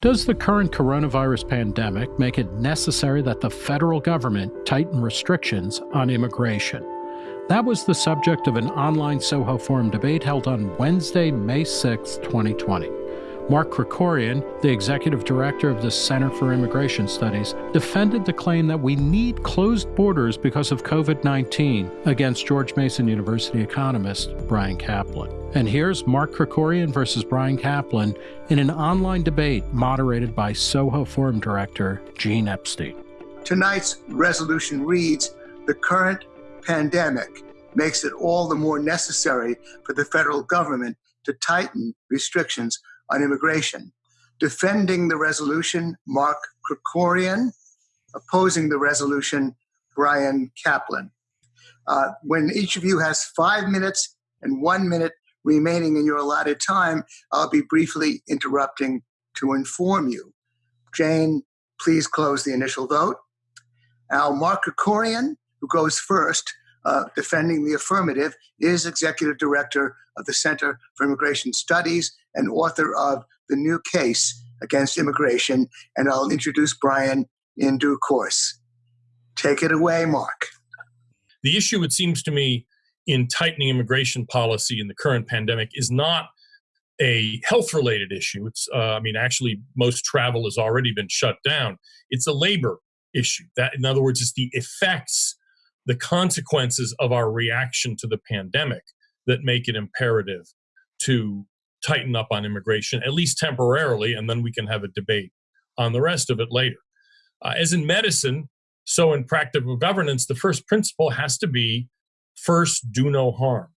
Does the current coronavirus pandemic make it necessary that the federal government tighten restrictions on immigration? That was the subject of an online Soho Forum debate held on Wednesday, May 6, 2020. Mark Krikorian, the executive director of the Center for Immigration Studies, defended the claim that we need closed borders because of COVID 19 against George Mason University economist Bryan Caplan. And here's Mark Krikorian versus Bryan Caplan in an online debate moderated by Soho Forum director Gene Epstein. Tonight's resolution reads The current pandemic makes it all the more necessary for the federal government to tighten restrictions on immigration. Defending the resolution, Mark Krikorian. Opposing the resolution, Bryan Caplan. Uh, when each of you has five minutes and one minute remaining in your allotted time, I'll be briefly interrupting to inform you. Jane, please close the initial vote. Now, Mark Krikorian, who goes first, uh, defending the affirmative, is Executive Director of the Center for Immigration Studies and author of The New Case Against Immigration. And I'll introduce Bryan in due course. Take it away, Mark. The issue, it seems to me, in tightening immigration policy in the current pandemic is not a health related issue. It's, uh, I mean, actually, most travel has already been shut down. It's a labor issue. That, in other words, it's the effects the consequences of our reaction to the pandemic that make it imperative to tighten up on immigration, at least temporarily, and then we can have a debate on the rest of it later. Uh, as in medicine, so in practical governance, the first principle has to be first, do no harm.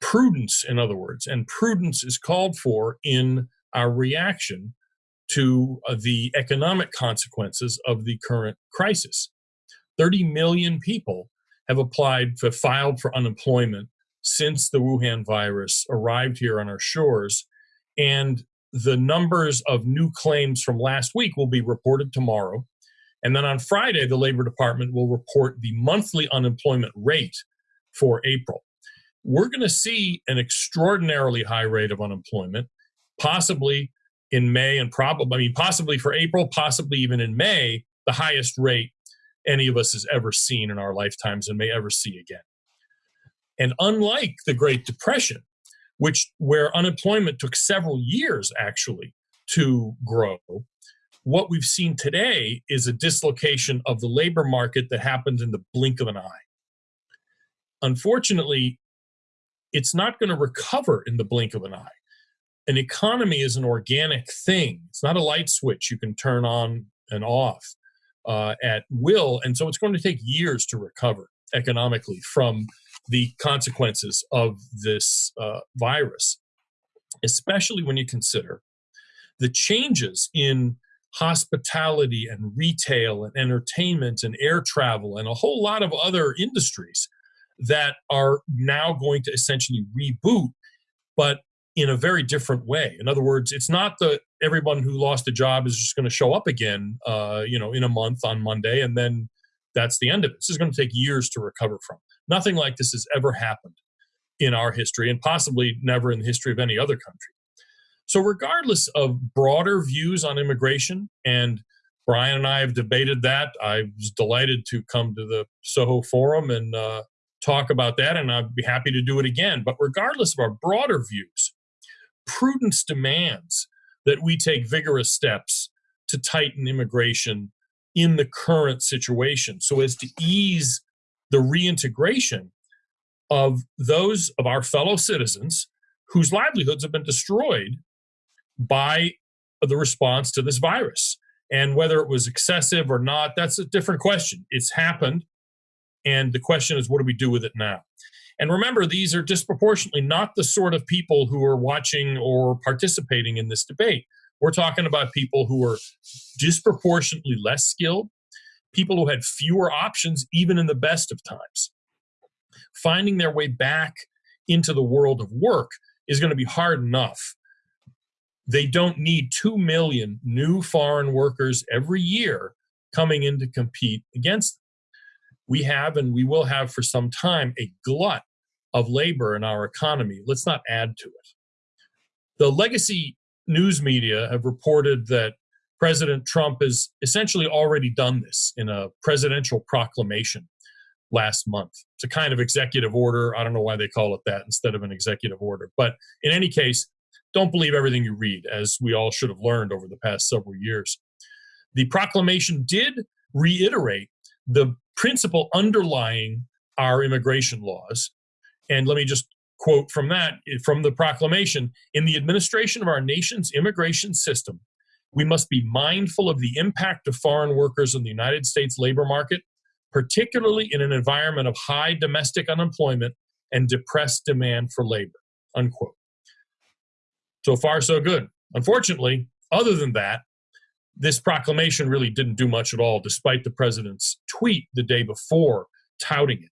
Prudence, in other words, and prudence is called for in our reaction to uh, the economic consequences of the current crisis. 30 million people have applied for filed for unemployment since the Wuhan virus arrived here on our shores. And the numbers of new claims from last week will be reported tomorrow. And then on Friday, the Labor Department will report the monthly unemployment rate for April. We're going to see an extraordinarily high rate of unemployment, possibly in May and probably, I mean, possibly for April, possibly even in May, the highest rate any of us has ever seen in our lifetimes and may ever see again. And unlike the Great Depression, which where unemployment took several years actually to grow, what we've seen today is a dislocation of the labor market that happened in the blink of an eye. Unfortunately, it's not going to recover in the blink of an eye. An economy is an organic thing. It's not a light switch you can turn on and off uh, at will. And so it's going to take years to recover economically from the consequences of this uh, virus, especially when you consider the changes in hospitality and retail and entertainment and air travel and a whole lot of other industries that are now going to essentially reboot, but in a very different way. In other words, it's not that everyone who lost a job is just going to show up again, uh, you know, in a month on Monday, and then that's the end of it. This is going to take years to recover from. Nothing like this has ever happened in our history, and possibly never in the history of any other country. So, regardless of broader views on immigration, and Bryan and I have debated that, I was delighted to come to the Soho Forum and uh, talk about that, and I'd be happy to do it again. But regardless of our broader views, prudence demands that we take vigorous steps to tighten immigration in the current situation so as to ease the reintegration of those of our fellow citizens whose livelihoods have been destroyed by the response to this virus. And whether it was excessive or not, that's a different question. It's happened. And the question is, what do we do with it now? And remember, these are disproportionately not the sort of people who are watching or participating in this debate. We're talking about people who are disproportionately less skilled, people who had fewer options, even in the best of times. Finding their way back into the world of work is going to be hard enough. They don't need 2 million new foreign workers every year coming in to compete against them. We have and we will have for some time a glut of labor in our economy. Let's not add to it. The legacy news media have reported that President Trump has essentially already done this in a presidential proclamation last month. It's a kind of executive order. I don't know why they call it that instead of an executive order. But in any case, don't believe everything you read, as we all should have learned over the past several years. The proclamation did reiterate the principle underlying our immigration laws. And let me just quote from that from the proclamation in the administration of our nation's immigration system we must be mindful of the impact of foreign workers on the united states labor market particularly in an environment of high domestic unemployment and depressed demand for labor unquote so far so good unfortunately other than that this proclamation really didn't do much at all despite the president's tweet the day before touting it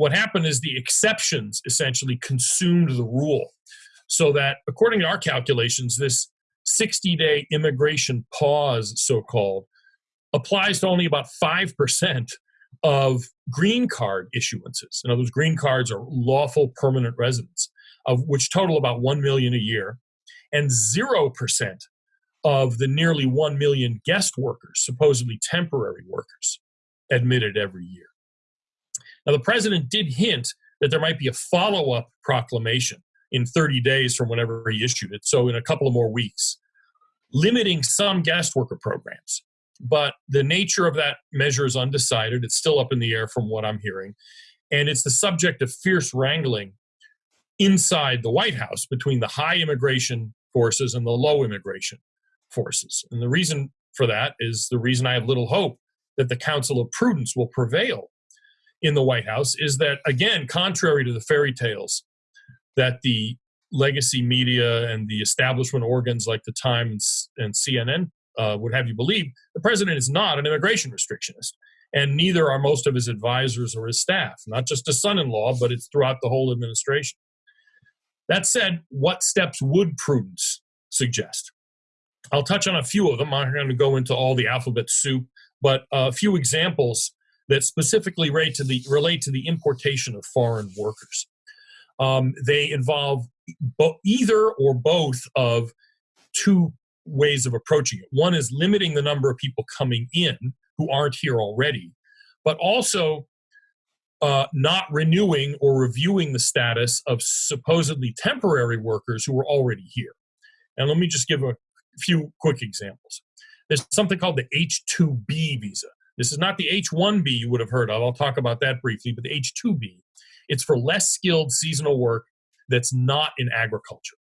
what happened is the exceptions essentially consumed the rule. So that, according to our calculations, this 60 day immigration pause, so called, applies to only about 5% of green card issuances. In other words, green cards are lawful permanent residents, of which total about 1 million a year, and 0% of the nearly 1 million guest workers, supposedly temporary workers, admitted every year. Now, the president did hint that there might be a follow up proclamation in 30 days from whenever he issued it, so in a couple of more weeks, limiting some guest worker programs. But the nature of that measure is undecided. It's still up in the air from what I'm hearing. And it's the subject of fierce wrangling inside the White House between the high immigration forces and the low immigration forces. And the reason for that is the reason I have little hope that the counsel of Prudence will prevail in the White House is that, again, contrary to the fairy tales that the legacy media and the establishment organs like the Times and CNN uh, would have you believe, the president is not an immigration restrictionist. And neither are most of his advisors or his staff, not just his son in law, but it's throughout the whole administration. That said, what steps would prudence suggest? I'll touch on a few of them. I'm not going to go into all the alphabet soup, but a few examples that specifically relate to the, relate to the importation of foreign workers. Um, they involve either or both of two ways of approaching it. One is limiting the number of people coming in who aren't here already, but also uh, not renewing or reviewing the status of supposedly temporary workers who are already here. And let me just give a few quick examples. There's something called the H 2B visa. This is not the H1B you would have heard of. I'll talk about that briefly, but the H2B. It's for less skilled seasonal work that's not in agriculture.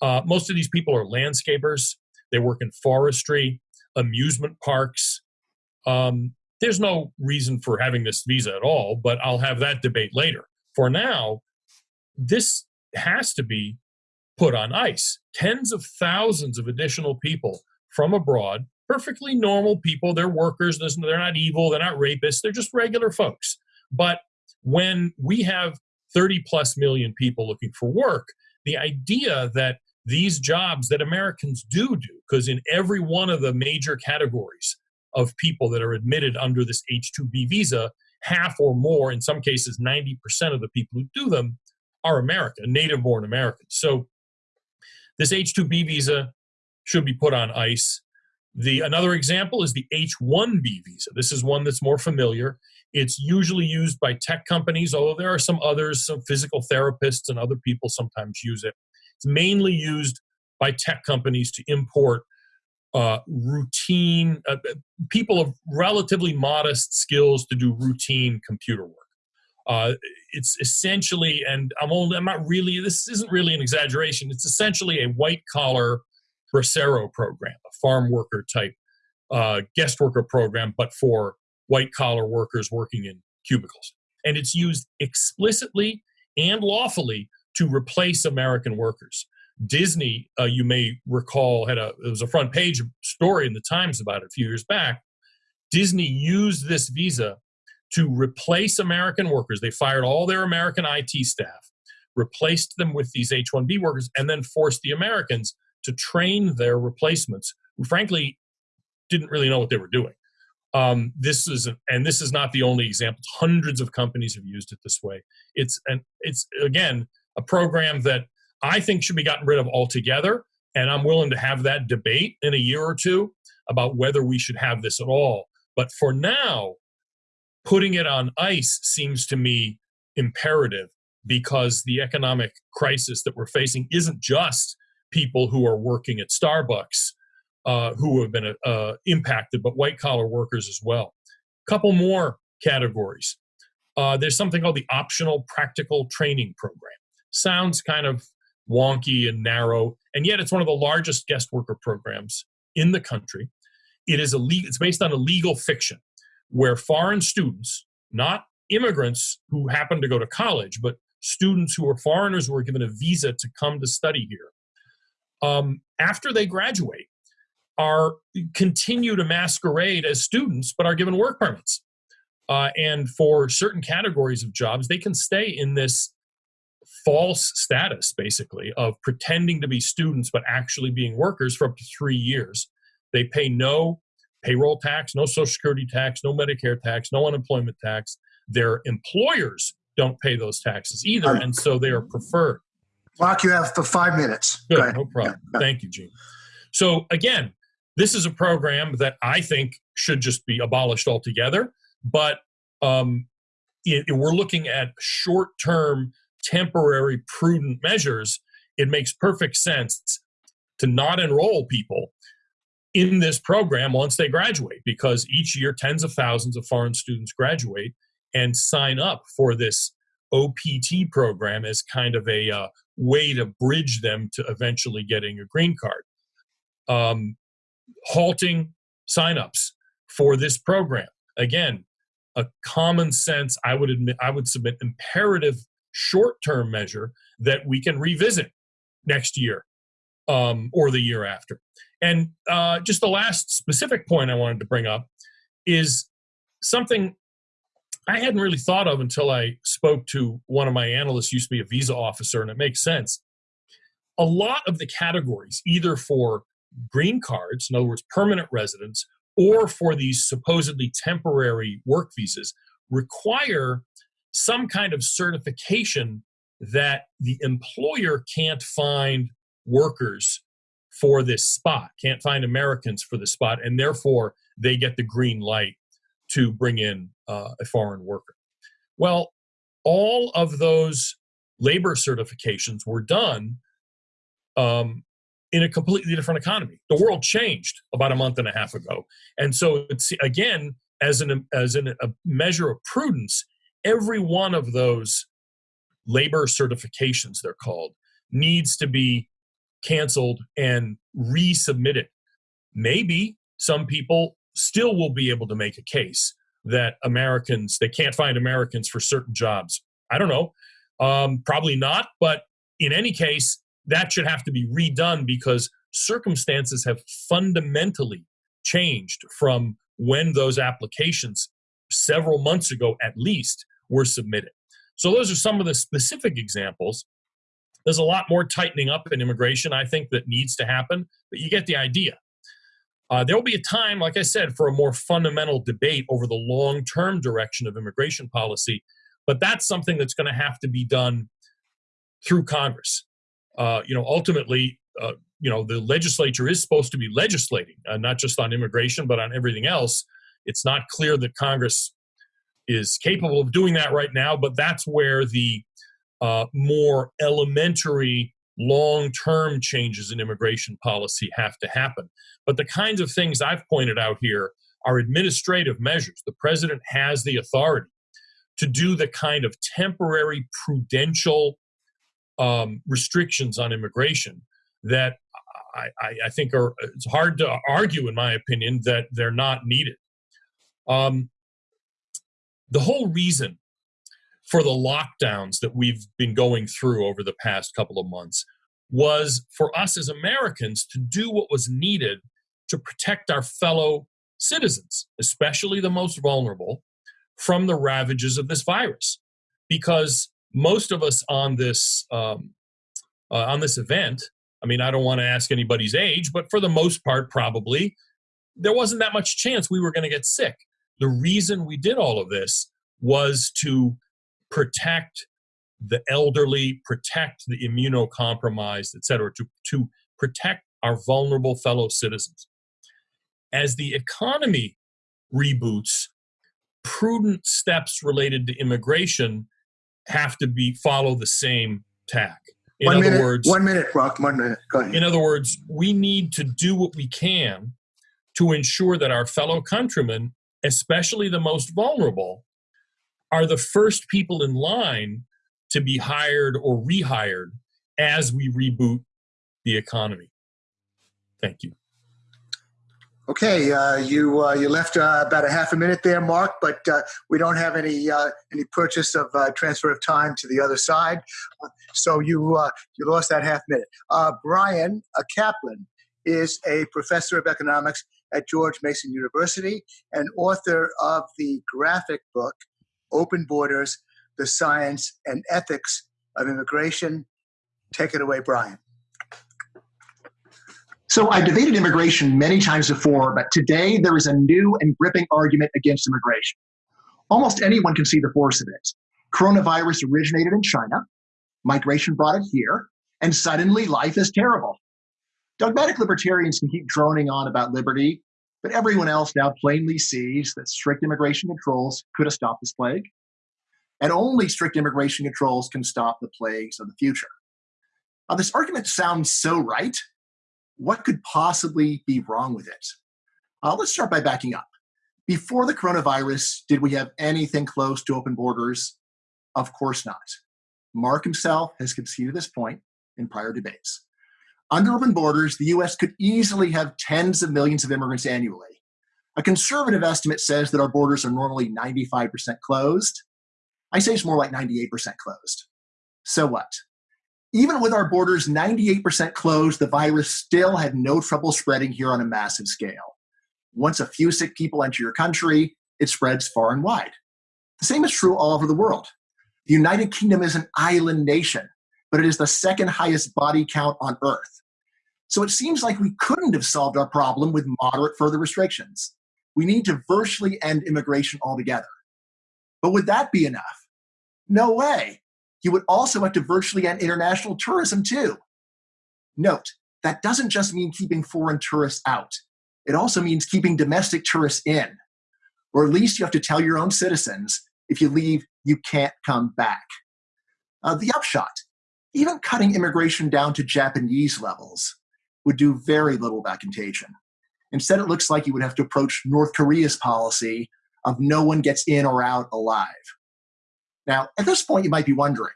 Uh, most of these people are landscapers. They work in forestry, amusement parks. Um, there's no reason for having this visa at all, but I'll have that debate later. For now, this has to be put on ice. Tens of thousands of additional people from abroad perfectly normal people. They're workers. They're not evil. They're not rapists. They're just regular folks. But when we have 30 plus million people looking for work, the idea that these jobs that Americans do do, because in every one of the major categories of people that are admitted under this H 2B visa, half or more, in some cases 90% of the people who do them, are American, native born Americans. So this H 2B visa should be put on ice. The another example is the H-1B visa. This is one that's more familiar. It's usually used by tech companies, although there are some others, some physical therapists and other people sometimes use it. It's mainly used by tech companies to import uh, routine uh, people of relatively modest skills to do routine computer work. Uh, it's essentially, and I'm only, I'm not really. This isn't really an exaggeration. It's essentially a white collar Bracero program, a farm worker type uh, guest worker program, but for white collar workers working in cubicles. And it's used explicitly and lawfully to replace American workers. Disney, uh, you may recall, had a it was a front page story in the Times about it a few years back. Disney used this visa to replace American workers. They fired all their American IT staff, replaced them with these H 1B workers, and then forced the Americans to train their replacements who frankly didn't really know what they were doing. Um, this is and this is not the only example. Hundreds of companies have used it this way. It's and it's again a program that i think should be gotten rid of altogether And I'm willing to have that debate in a year or two about whether we should have this at all. But for now, putting it on ice seems to me imperative because the economic crisis that we're facing isn't just people who are working at Starbucks uh, who have been uh, impacted, but white collar workers as well. Couple more categories. Uh, there's something called the optional practical training program. Sounds kind of wonky and narrow, and yet it's one of the largest guest worker programs in the country. It is a it's based on a legal fiction where foreign students, not immigrants who happen to go to college, but students who are foreigners who are given a visa to come to study here, um, after they graduate, are continue to masquerade as students but are given work permits. Uh, and for certain categories of jobs, they can stay in this false status, basically, of pretending to be students but actually being workers for up to three years. They pay no payroll tax, no social security tax, no Medicare tax, no unemployment tax. Their employers don't pay those taxes either, and so they are preferred. Mark, you have for five minutes. Good, no problem. Yeah, Thank you, Gene. So again, this is a program that I think should just be abolished altogether. But um, it, we're looking at short-term, temporary, prudent measures. It makes perfect sense to not enroll people in this program once they graduate because each year tens of thousands of foreign students graduate and sign up for this OPT program as kind of a uh, way to bridge them to eventually getting a green card. Um, halting signups for this program. Again, a common sense, I would admit, I would submit imperative short-term measure that we can revisit next year um, or the year after. And uh, just the last specific point I wanted to bring up is something I hadn't really thought of until I spoke to one of my analysts, used to be a visa officer, and it makes sense. A lot of the categories, either for green cards, in other words, permanent residents, or for these supposedly temporary work visas, require some kind of certification that the employer can't find workers for this spot, can't find Americans for the spot, and therefore they get the green light to bring in uh, a foreign worker. Well, all of those labor certifications were done um, in a completely different economy. The world changed about a month and a half ago, and so it's again as an as an, a measure of prudence. Every one of those labor certifications, they're called, needs to be canceled and resubmitted. Maybe some people still will be able to make a case that Americans they can't find Americans for certain jobs. I don't know, um, probably not. But in any case, that should have to be redone because circumstances have fundamentally changed from when those applications several months ago at least were submitted. So those are some of the specific examples. There's a lot more tightening up in immigration, I think, that needs to happen, but you get the idea. Uh, there will be a time, like I said, for a more fundamental debate over the long term direction of immigration policy, but that's something that's going to have to be done through Congress. Uh, you know, ultimately, uh, you know, the legislature is supposed to be legislating, uh, not just on immigration, but on everything else. It's not clear that Congress is capable of doing that right now, but that's where the uh, more elementary long term changes in immigration policy have to happen. But the kinds of things I've pointed out here are administrative measures. The president has the authority to do the kind of temporary prudential um, restrictions on immigration that I, I, think are it's hard to argue, in my opinion, that they're not needed. Um, the whole reason for the lockdowns that we've been going through over the past couple of months was for us as Americans to do what was needed to protect our fellow citizens, especially the most vulnerable, from the ravages of this virus. Because most of us on this um, uh, on this event, I mean, I don't want to ask anybody's age, but for the most part, probably there wasn't that much chance we were going to get sick. The reason we did all of this was to protect the elderly, protect the immunocompromised, et cetera, to, to protect our vulnerable fellow citizens. As the economy reboots, prudent steps related to immigration have to be follow the same tack. In one other minute, words, one minute, Rock, one minute. Go ahead. in other words, we need to do what we can to ensure that our fellow countrymen, especially the most vulnerable, are the first people in line to be hired or rehired as we reboot the economy. Thank you. Okay, uh, you uh, you left uh, about a half a minute there, Mark, but uh, we don't have any uh, any purchase of uh, transfer of time to the other side, so you you lost that half minute. Bryan Caplan is a professor of economics at George Mason University and author of the graphic book "Open Borders: The Science and Ethics of Immigration." Take it away, Bryan. So I've debated immigration many times before, but today there is a new and gripping argument against immigration. Almost anyone can see the force of it. Coronavirus originated in China, migration brought it here, and suddenly life is terrible. Dogmatic libertarians can keep droning on about liberty, but everyone else now plainly sees that strict immigration controls could have stopped this plague. And only strict immigration controls can stop the plagues of the future. Now, this argument sounds so right, what could possibly be wrong with it? Uh, let's start by backing up. Before the coronavirus, did we have anything close to open borders? Of course not. Mark himself has conceded this point in prior debates. Under open borders, the US could easily have tens of millions of immigrants annually. A conservative estimate says that our borders are normally 95% closed. I say it's more like 98% closed. So what? Even with our borders 98% closed, the virus still had no trouble spreading here on a massive scale. Once a few sick people enter your country, it spreads far and wide. The same is true all over the world. The United Kingdom is an island nation, but it is the second highest body count on earth. So it seems like we couldn't have solved our problem with moderate further restrictions. We need to virtually end immigration altogether. But would that be enough? No way you would also have to virtually end international tourism too. Note, that doesn't just mean keeping foreign tourists out. It also means keeping domestic tourists in. Or at least you have to tell your own citizens if you leave, you can't come back. Uh, the upshot even cutting immigration down to Japanese levels would do very little about contagion. Instead, it looks like you would have to approach North Korea's policy of no one gets in or out alive. Now, at this point, you might be wondering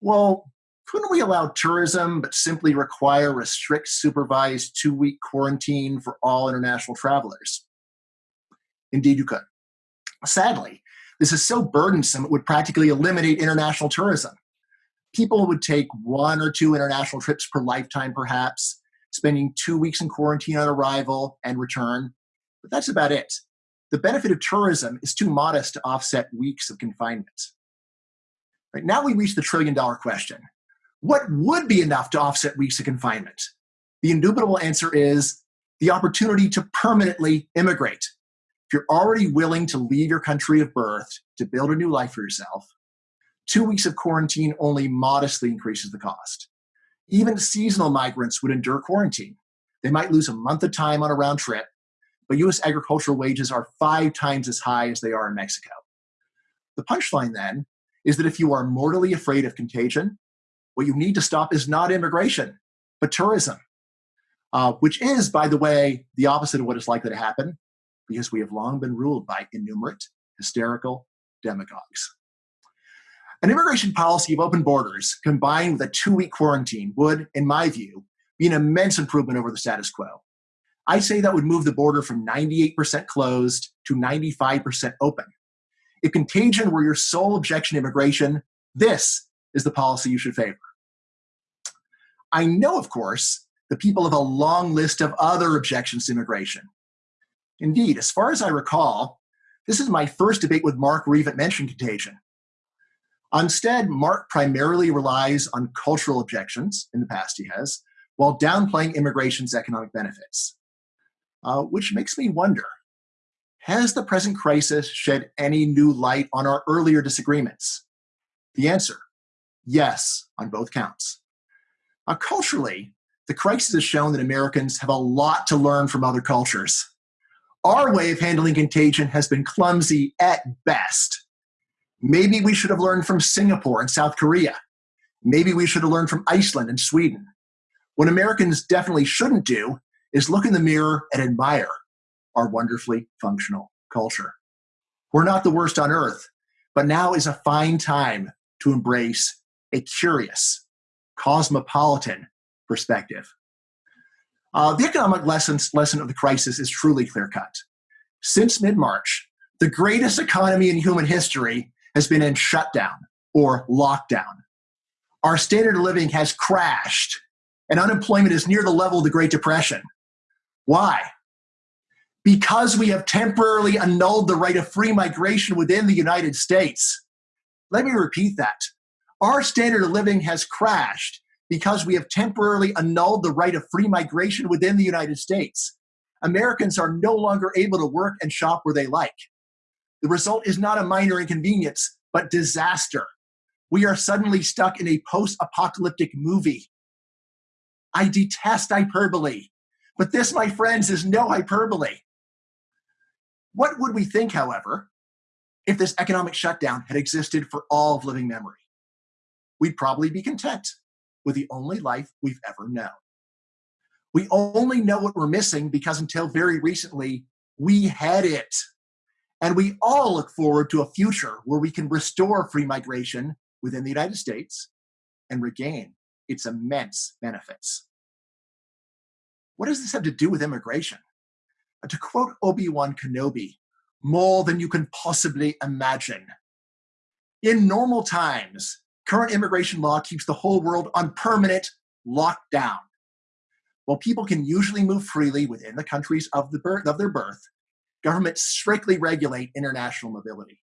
well, couldn't we allow tourism but simply require a strict supervised two week quarantine for all international travelers? Indeed, you could. Sadly, this is so burdensome it would practically eliminate international tourism. People would take one or two international trips per lifetime, perhaps, spending two weeks in quarantine on arrival and return, but that's about it. The benefit of tourism is too modest to offset weeks of confinement. Right, now we reach the trillion dollar question. What would be enough to offset weeks of confinement? The indubitable answer is the opportunity to permanently immigrate. If you're already willing to leave your country of birth to build a new life for yourself, two weeks of quarantine only modestly increases the cost. Even seasonal migrants would endure quarantine. They might lose a month of time on a round trip, but US agricultural wages are five times as high as they are in Mexico. The punchline then is that if you are mortally afraid of contagion, what you need to stop is not immigration, but tourism, uh, which is, by the way, the opposite of what is likely to happen because we have long been ruled by innumerate, hysterical demagogues. An immigration policy of open borders combined with a two week quarantine would, in my view, be an immense improvement over the status quo. I say that would move the border from 98% closed to 95% open. If contagion were your sole objection to immigration, this is the policy you should favor. I know, of course, the people have a long list of other objections to immigration. Indeed, as far as I recall, this is my first debate with Mark where even mentioned contagion. Instead, Mark primarily relies on cultural objections, in the past he has, while downplaying immigration's economic benefits. Uh, which makes me wonder has the present crisis shed any new light on our earlier disagreements? The answer yes, on both counts. Now, culturally, the crisis has shown that Americans have a lot to learn from other cultures. Our way of handling contagion has been clumsy at best. Maybe we should have learned from Singapore and South Korea. Maybe we should have learned from Iceland and Sweden. What Americans definitely shouldn't do is look in the mirror and admire our wonderfully functional culture. We're not the worst on earth, but now is a fine time to embrace a curious, cosmopolitan perspective. Uh, the economic lessons, lesson of the crisis is truly clear cut. Since mid March, the greatest economy in human history has been in shutdown or lockdown. Our standard of living has crashed, and unemployment is near the level of the Great Depression. Why? Because we have temporarily annulled the right of free migration within the United States. Let me repeat that. Our standard of living has crashed because we have temporarily annulled the right of free migration within the United States. Americans are no longer able to work and shop where they like. The result is not a minor inconvenience, but disaster. We are suddenly stuck in a post apocalyptic movie. I detest hyperbole, but this, my friends, is no hyperbole. What would we think, however, if this economic shutdown had existed for all of living memory? We'd probably be content with the only life we've ever known. We only know what we're missing because until very recently, we had it. And we all look forward to a future where we can restore free migration within the United States and regain its immense benefits. What does this have to do with immigration? Uh, to quote Obi Wan Kenobi, more than you can possibly imagine. In normal times, current immigration law keeps the whole world on permanent lockdown. While people can usually move freely within the countries of, the birth, of their birth, governments strictly regulate international mobility.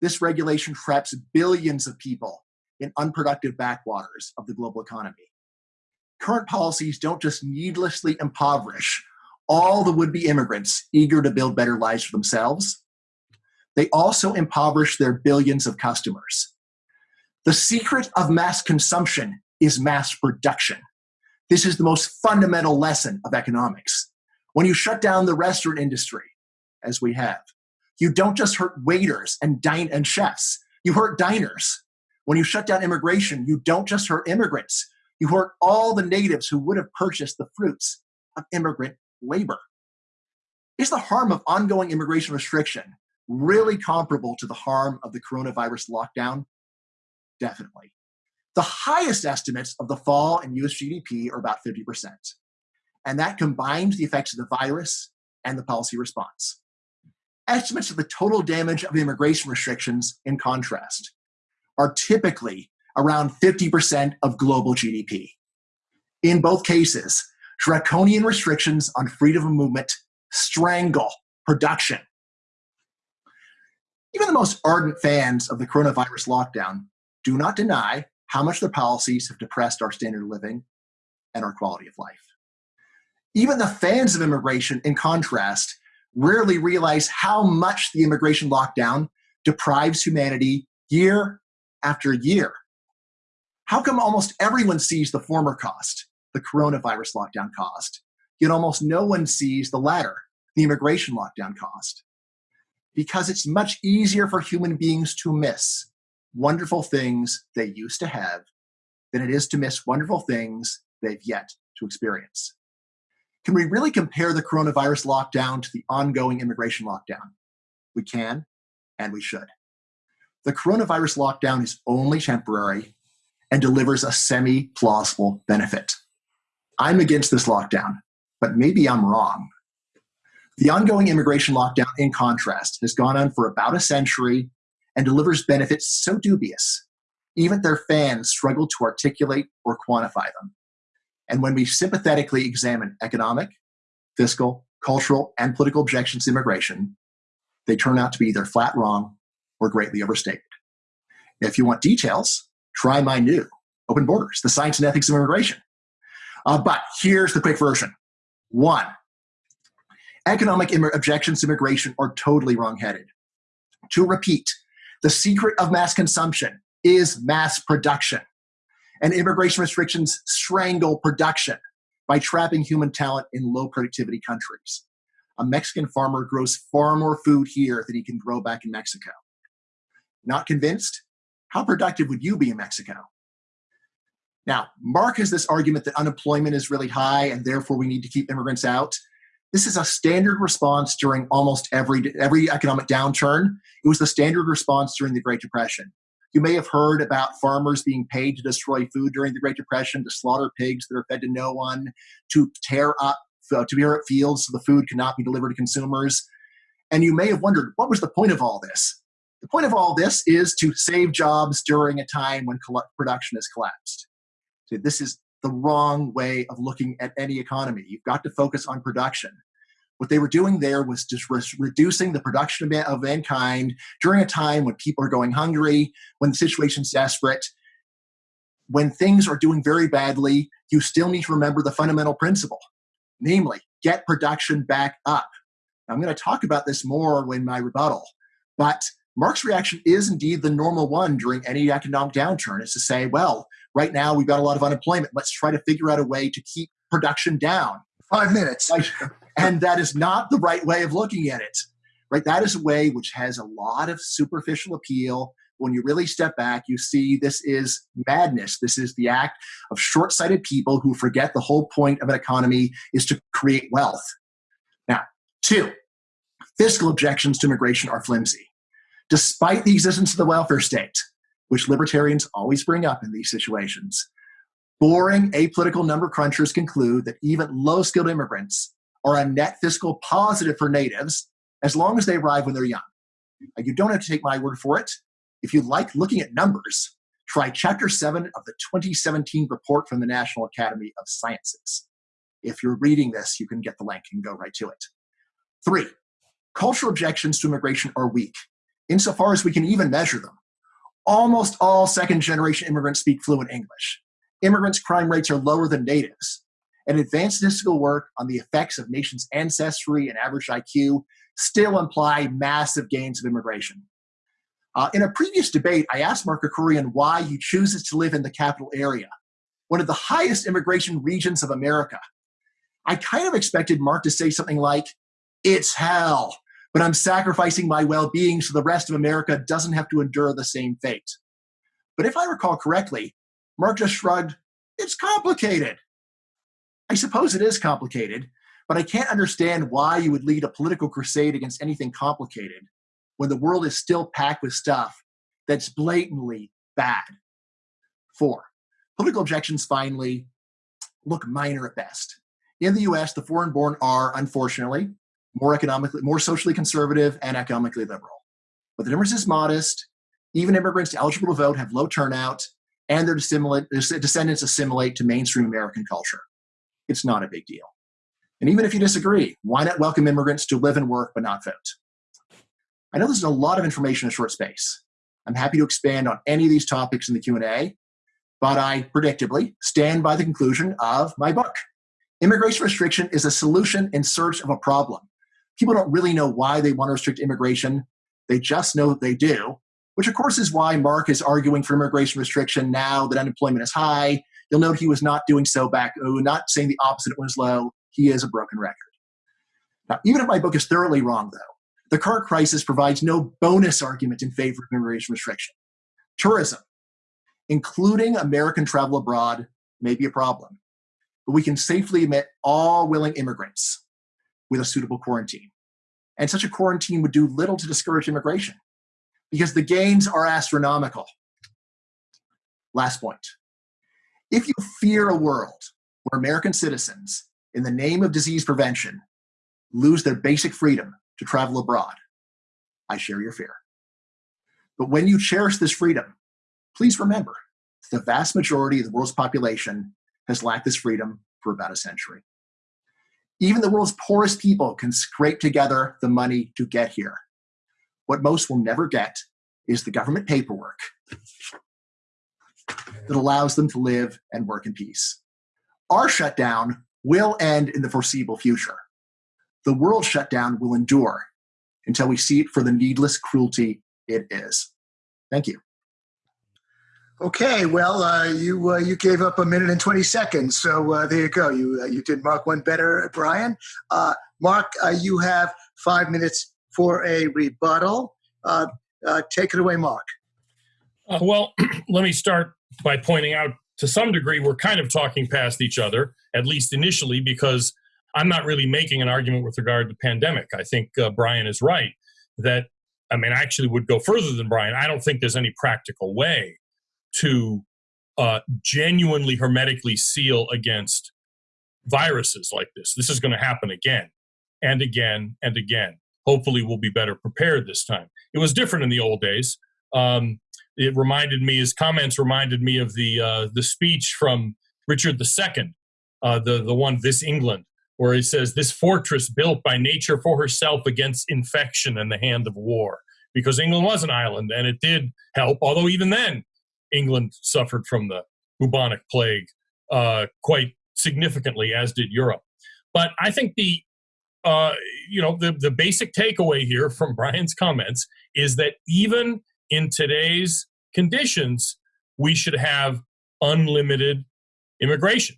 This regulation traps billions of people in unproductive backwaters of the global economy. Current policies don't just needlessly impoverish all the would be immigrants eager to build better lives for themselves, they also impoverish their billions of customers. The secret of mass consumption is mass production. This is the most fundamental lesson of economics. When you shut down the restaurant industry, as we have, you don't just hurt waiters and dine and chefs, you hurt diners. When you shut down immigration, you don't just hurt immigrants, you hurt all the natives who would have purchased the fruits of immigrant labor. Is the harm of ongoing immigration restriction really comparable to the harm of the coronavirus lockdown? Definitely. The highest estimates of the fall in US GDP are about 50%. And that combines the effects of the virus and the policy response. Estimates of the total damage of immigration restrictions, in contrast, are typically around 50% of global GDP. In both cases, draconian restrictions on freedom of movement strangle production. Even the most ardent fans of the coronavirus lockdown do not deny how much their policies have depressed our standard of living and our quality of life. Even the fans of immigration, in contrast, rarely realize how much the immigration lockdown deprives humanity year after year. How come almost everyone sees the former cost, the coronavirus lockdown cost, yet almost no one sees the latter, the immigration lockdown cost? Because it's much easier for human beings to miss wonderful things they used to have than it is to miss wonderful things they've yet to experience. Can we really compare the coronavirus lockdown to the ongoing immigration lockdown? We can, and we should. The coronavirus lockdown is only temporary and delivers a semi plausible benefit. I'm against this lockdown, but maybe I'm wrong. The ongoing immigration lockdown, in contrast, has gone on for about a century and delivers benefits so dubious, even their fans struggle to articulate or quantify them. And when we sympathetically examine economic, fiscal, cultural, and political objections to immigration, they turn out to be either flat wrong or greatly overstated. If you want details, try my new Open Borders, the science and ethics of immigration. Uh, but here's the quick version. One, economic Im- objections to immigration are totally wrongheaded. To repeat, the secret of mass consumption is mass production. And immigration restrictions strangle production by trapping human talent in low productivity countries. A Mexican farmer grows far more food here than he can grow back in Mexico. Not convinced? How productive would you be in Mexico? Now, Mark has this argument that unemployment is really high and therefore we need to keep immigrants out. This is a standard response during almost every, every economic downturn. It was the standard response during the Great Depression. You may have heard about farmers being paid to destroy food during the Great Depression, to slaughter pigs that are fed to no one, to tear up uh, to tear up fields so the food could not be delivered to consumers. And you may have wondered, what was the point of all this? The point of all this is to save jobs during a time when production has collapsed. So this is the wrong way of looking at any economy. You've got to focus on production. What they were doing there was just re reducing the production of mankind during a time when people are going hungry, when the situation's desperate. When things are doing very badly, you still need to remember the fundamental principle, namely, get production back up. I'm going to talk about this more when my rebuttal, but Mark's reaction is indeed the normal one during any economic downturn is to say, well, right now we've got a lot of unemployment. Let's try to figure out a way to keep production down. Five minutes. And that is not the right way of looking at it. Right? That is a way which has a lot of superficial appeal. When you really step back, you see this is madness. This is the act of short sighted people who forget the whole point of an economy is to create wealth. Now, two, fiscal objections to immigration are flimsy. Despite the existence of the welfare state, which libertarians always bring up in these situations, boring apolitical number crunchers conclude that even low skilled immigrants are a net fiscal positive for natives as long as they arrive when they're young. Uh, you don't have to take my word for it. If you like looking at numbers, try Chapter 7 of the 2017 report from the National Academy of Sciences. If you're reading this, you can get the link and go right to it. Three, cultural objections to immigration are weak, insofar as we can even measure them. Almost all second generation immigrants speak fluent English. Immigrants' crime rates are lower than natives and advanced statistical work on the effects of nations' ancestry and average IQ still imply massive gains of immigration. Uh, in a previous debate, I asked Mark Krikorian why he chooses to live in the capital area, one of the highest immigration regions of America. I kind of expected Mark to say something like, It's hell, but I'm sacrificing my well being so the rest of America doesn't have to endure the same fate. But if I recall correctly, Mark just shrugged, It's complicated. I suppose it is complicated, but I can't understand why you would lead a political crusade against anything complicated when the world is still packed with stuff that's blatantly bad. Four, political objections finally look minor at best. In the US, the foreign born are, unfortunately, more economically, more socially conservative and economically liberal. But the difference is modest. Even immigrants eligible to vote have low turnout, and their descendants assimilate to mainstream American culture it's not a big deal. And even if you disagree, why not welcome immigrants to live and work but not vote? I know this is a lot of information in a short space. I'm happy to expand on any of these topics in the Q&A, but I predictably stand by the conclusion of my book. Immigration restriction is a solution in search of a problem. People don't really know why they want to restrict immigration. They just know that they do, which of course is why Mark is arguing for immigration restriction now that unemployment is high You'll note he was not doing so back, uh, not saying the opposite it's low. He is a broken record. Now, even if my book is thoroughly wrong, though, the current crisis provides no bonus argument in favor of immigration restriction. Tourism, including American travel abroad, may be a problem, but we can safely admit all willing immigrants with a suitable quarantine. And such a quarantine would do little to discourage immigration because the gains are astronomical. Last point if you fear a world where American citizens, in the name of disease prevention, lose their basic freedom to travel abroad, I share your fear. But when you cherish this freedom, please remember the vast majority of the world's population has lacked this freedom for about a century. Even the world's poorest people can scrape together the money to get here. What most will never get is the government paperwork that allows them to live and work in peace. Our shutdown will end in the foreseeable future. The world shutdown will endure until we see it for the needless cruelty it is. Thank you. Okay, well, uh, you uh, you gave up a minute and twenty seconds, so uh, there you go. You uh, you did Mark one better, Bryan. Uh, Mark, uh, you have five minutes for a rebuttal. take it away, Mark. well, let me start by pointing out to some degree we're kind of talking past each other, at least initially, because I'm not really making an argument with regard to pandemic. I think Bryan is right that I mean, I actually would go further than Bryan. I don't think there's any practical way to uh, genuinely hermetically seal against viruses like this. This is going to happen again and again and again. Hopefully, we'll be better prepared this time. It was different in the old days. Um, it reminded me, his comments reminded me of the uh, the speech from Richard II, uh, the the one "This England," where he says, "This fortress built by nature for herself against infection and the hand of war." Because England was an island, and it did help. Although even then, England suffered from the bubonic plague uh, quite significantly, as did Europe. But I think the uh, you know the, the basic takeaway here from Bryan's comments is that even in today's conditions, we should have unlimited immigration.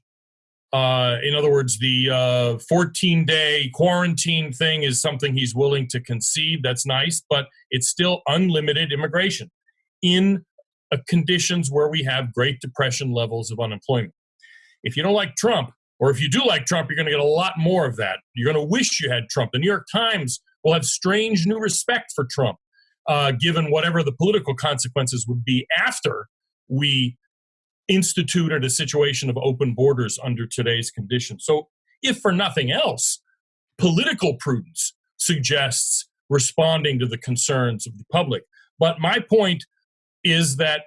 Uh, in other words, the uh, 14 day quarantine thing is something he's willing to concede. That's nice, but it's still unlimited immigration in uh, conditions where we have Great Depression levels of unemployment. If you don't like Trump, or if you do like Trump, you're going to get a lot more of that. You're going to wish you had Trump. The New York Times will have strange new respect for Trump, uh, given whatever the political consequences would be after we instituted a situation of open borders under today's conditions. So, if for nothing else, political prudence suggests responding to the concerns of the public. But my point is that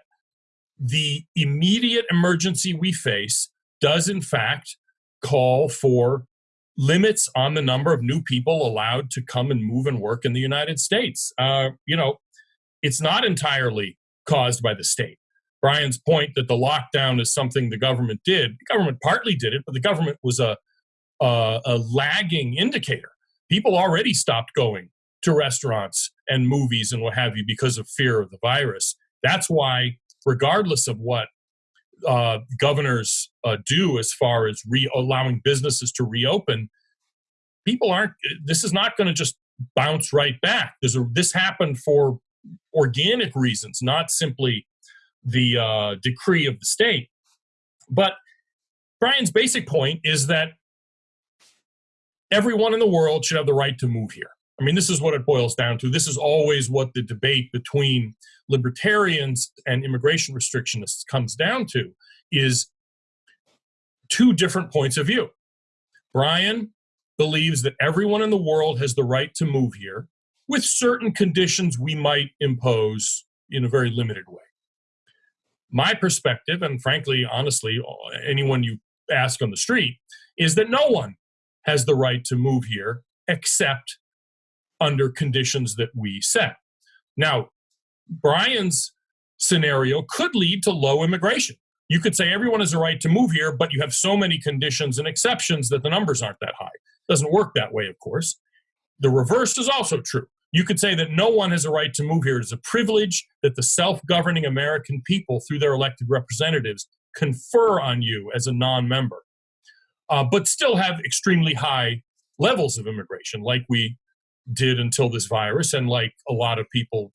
the immediate emergency we face does, in fact, call for limits on the number of new people allowed to come and move and work in the United States. Uh, you know, it's not entirely caused by the state. Bryan's point that the lockdown is something the government did. The government partly did it, but the government was a, a, a lagging indicator. People already stopped going to restaurants and movies and what have you because of fear of the virus. That's why, regardless of what uh, governors uh, do as far as re- allowing businesses to reopen, people aren't. This is not going to just bounce right back. There's a, this happened for organic reasons, not simply the uh, decree of the state. But Bryan's basic point is that everyone in the world should have the right to move here. I mean, this is what it boils down to. This is always what the debate between libertarians and immigration restrictionists comes down to is two different points of view. Bryan believes that everyone in the world has the right to move here with certain conditions we might impose in a very limited way. My perspective, and frankly, honestly, anyone you ask on the street, is that no one has the right to move here except under conditions that we set. Now, Bryan's scenario could lead to low immigration. You could say everyone has a right to move here, but you have so many conditions and exceptions that the numbers aren't that high. It doesn't work that way, of course. The reverse is also true. You could say that no one has a right to move here. It is a privilege that the self governing American people, through their elected representatives, confer on you as a non member, uh, but still have extremely high levels of immigration, like we did until this virus, and like a lot of people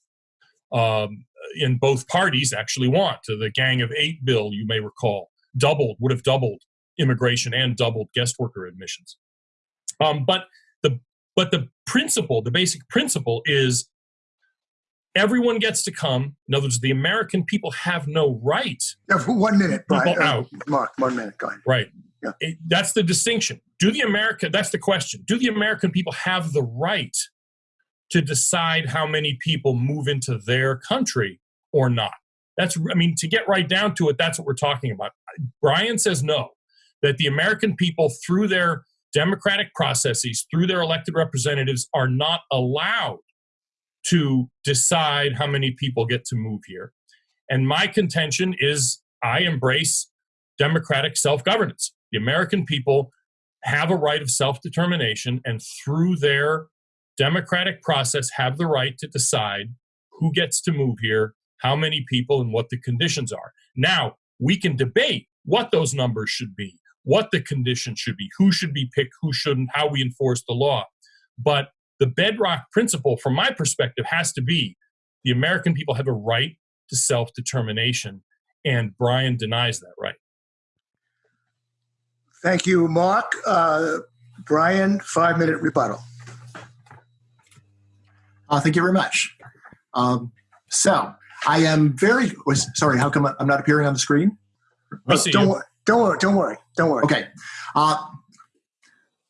um, in both parties actually want. The Gang of Eight bill, you may recall, doubled, would have doubled immigration and doubled guest worker admissions. Um, but the but the principle, the basic principle is everyone gets to come. In other words, the American people have no right. Yeah, for one minute, Bryan. Uh, Mark, one minute, go ahead. Right. Yeah. It, that's the distinction. Do the American, that's the question. Do the American people have the right to decide how many people move into their country or not? That's, I mean, to get right down to it, that's what we're talking about. Bryan says no, that the American people, through their democratic processes, through their elected representatives, are not allowed to decide how many people get to move here. And my contention is I embrace democratic self governance. The American people have a right of self determination, and through their democratic process, have the right to decide who gets to move here, how many people, and what the conditions are. Now, we can debate what those numbers should be, what the conditions should be, who should be picked, who shouldn't, how we enforce the law. But the bedrock principle, from my perspective, has to be the American people have a right to self determination, and Bryan denies that right. Thank you, Mark. Uh, Bryan, five minute rebuttal. Uh, thank you very much. Um, so, I am very sorry. How come I'm not appearing on the screen? Don't, wor- don't worry. Don't worry. Don't worry. Okay. Uh,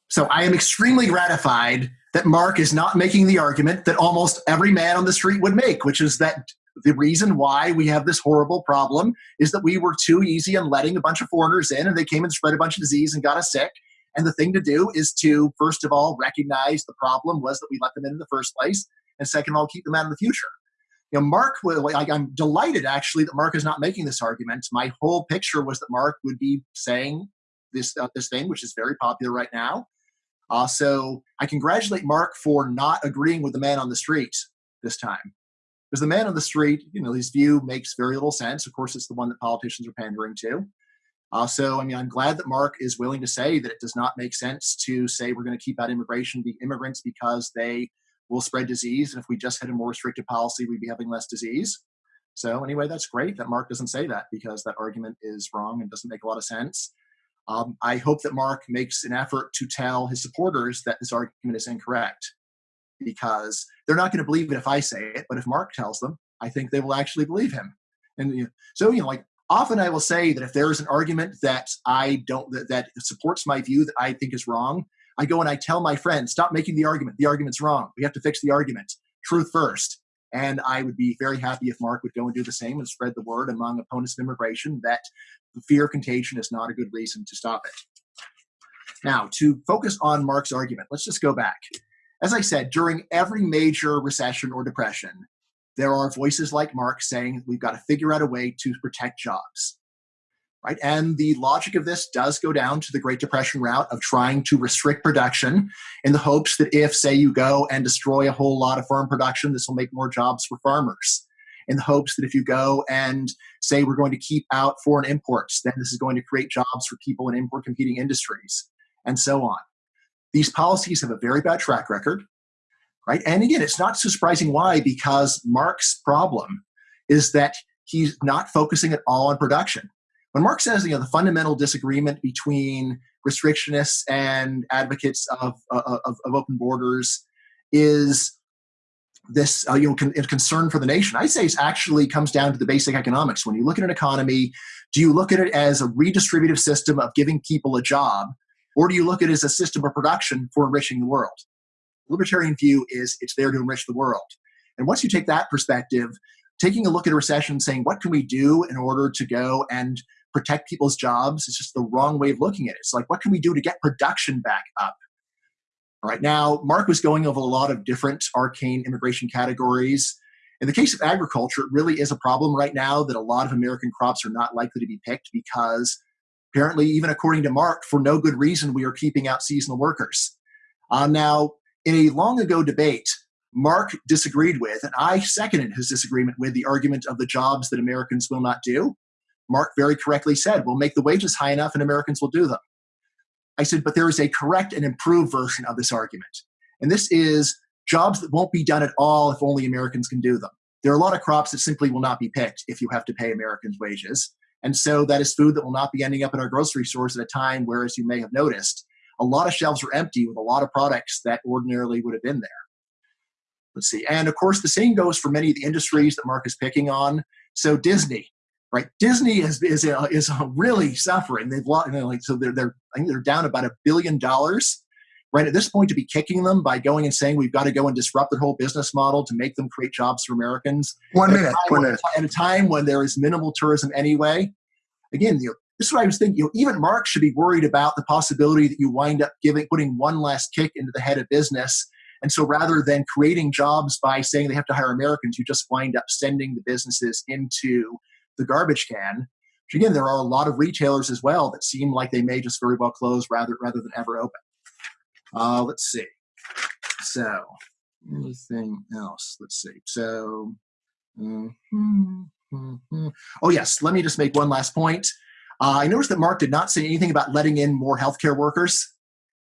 so I am extremely gratified that Mark is not making the argument that almost every man on the street would make, which is that the reason why we have this horrible problem is that we were too easy in letting a bunch of foreigners in and they came and spread a bunch of disease and got us sick. And the thing to do is to, first of all, recognize the problem was that we let them in in the first place. And second of all, keep them out in the future. You know, Mark, like, I'm delighted actually that Mark is not making this argument. My whole picture was that Mark would be saying this, uh, this thing, which is very popular right now. Uh, so I congratulate Mark for not agreeing with the man on the street this time. Because the man on the street, you know, his view makes very little sense. Of course, it's the one that politicians are pandering to. Uh, so, I mean, I'm glad that Mark is willing to say that it does not make sense to say we're going to keep out immigration, the immigrants, because they will spread disease. And if we just had a more restrictive policy, we'd be having less disease. So, anyway, that's great that Mark doesn't say that because that argument is wrong and doesn't make a lot of sense. Um, I hope that Mark makes an effort to tell his supporters that this argument is incorrect because they're not going to believe it if I say it, but if Mark tells them, I think they will actually believe him. And you know, so, you know, like often I will say that if there is an argument that I don't, that, that supports my view that I think is wrong, I go and I tell my friend, stop making the argument. The argument's wrong. We have to fix the argument. Truth first. And I would be very happy if Mark would go and do the same and spread the word among opponents of immigration that the fear of contagion is not a good reason to stop it. Now, to focus on Mark's argument, let's just go back. As I said, during every major recession or depression, there are voices like Mark saying we've got to figure out a way to protect jobs. Right? And the logic of this does go down to the Great Depression route of trying to restrict production in the hopes that if, say, you go and destroy a whole lot of farm production, this will make more jobs for farmers. In the hopes that if you go and say we're going to keep out foreign imports, then this is going to create jobs for people in import competing industries, and so on. These policies have a very bad track record, right? And again, it's not so surprising why, because Mark's problem is that he's not focusing at all on production. When Mark says, you know, the fundamental disagreement between restrictionists and advocates of, of, of open borders is this uh, you know con- concern for the nation i say it actually comes down to the basic economics when you look at an economy do you look at it as a redistributive system of giving people a job or do you look at it as a system of production for enriching the world? Libertarian view is it's there to enrich the world. And once you take that perspective taking a look at a recession saying what can we do in order to go and protect people's jobs is just the wrong way of looking at it. It's like what can we do to get production back up? All right, now Mark was going over a lot of different arcane immigration categories. In the case of agriculture, it really is a problem right now that a lot of American crops are not likely to be picked because apparently, even according to Mark, for no good reason, we are keeping out seasonal workers. Uh, now, in a long ago debate, Mark disagreed with, and I seconded his disagreement with the argument of the jobs that Americans will not do. Mark very correctly said, we'll make the wages high enough and Americans will do them. I said, but there is a correct and improved version of this argument. And this is jobs that won't be done at all if only Americans can do them. There are a lot of crops that simply will not be picked if you have to pay Americans wages. And so that is food that will not be ending up in our grocery stores at a time where, as you may have noticed, a lot of shelves are empty with a lot of products that ordinarily would have been there. Let's see. And of course, the same goes for many of the industries that Mark is picking on. So Disney, right? Disney is is is really suffering. They've lost, you know, like so they're they're I think they're down about a billion dollars. Right at this point, to be kicking them by going and saying we've got to go and disrupt their whole business model to make them create jobs for Americans. One minute. One minute. At a time when there is minimal tourism anyway. Again, you know, this is what I was thinking. You know, even Mark should be worried about the possibility that you wind up giving putting one last kick into the head of business. And so rather than creating jobs by saying they have to hire Americans, you just wind up sending the businesses into the garbage can. Which again, there are a lot of retailers as well that seem like they may just very well close rather rather than ever open. Uh, let's see. So anything else? Let's see. So mhm. Mm-hmm. Oh, yes. Let me just make one last point. Uh, I noticed that Mark did not say anything about letting in more healthcare workers.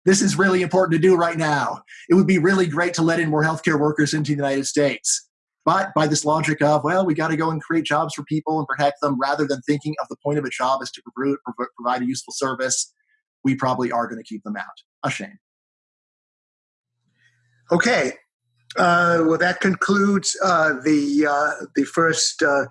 This is really important to do right now. It would be really great to let in more healthcare workers into the United States. But by this logic of, well, we got to go and create jobs for people and protect them rather than thinking of the point of a job is to provide a useful service, we probably are going to keep them out. A shame. Okay. Uh, well, that concludes uh, the uh, the first uh,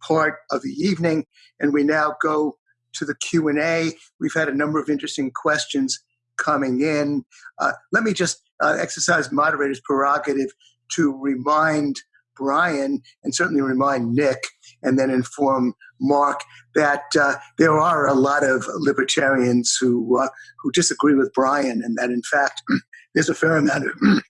part of the evening, and we now go to the Q and A. We've had a number of interesting questions coming in. Uh, let me just uh, exercise moderator's prerogative to remind Bryan and certainly remind Nick, and then inform Mark that there are a lot of libertarians who who disagree with Bryan, and that in fact there's a fair amount of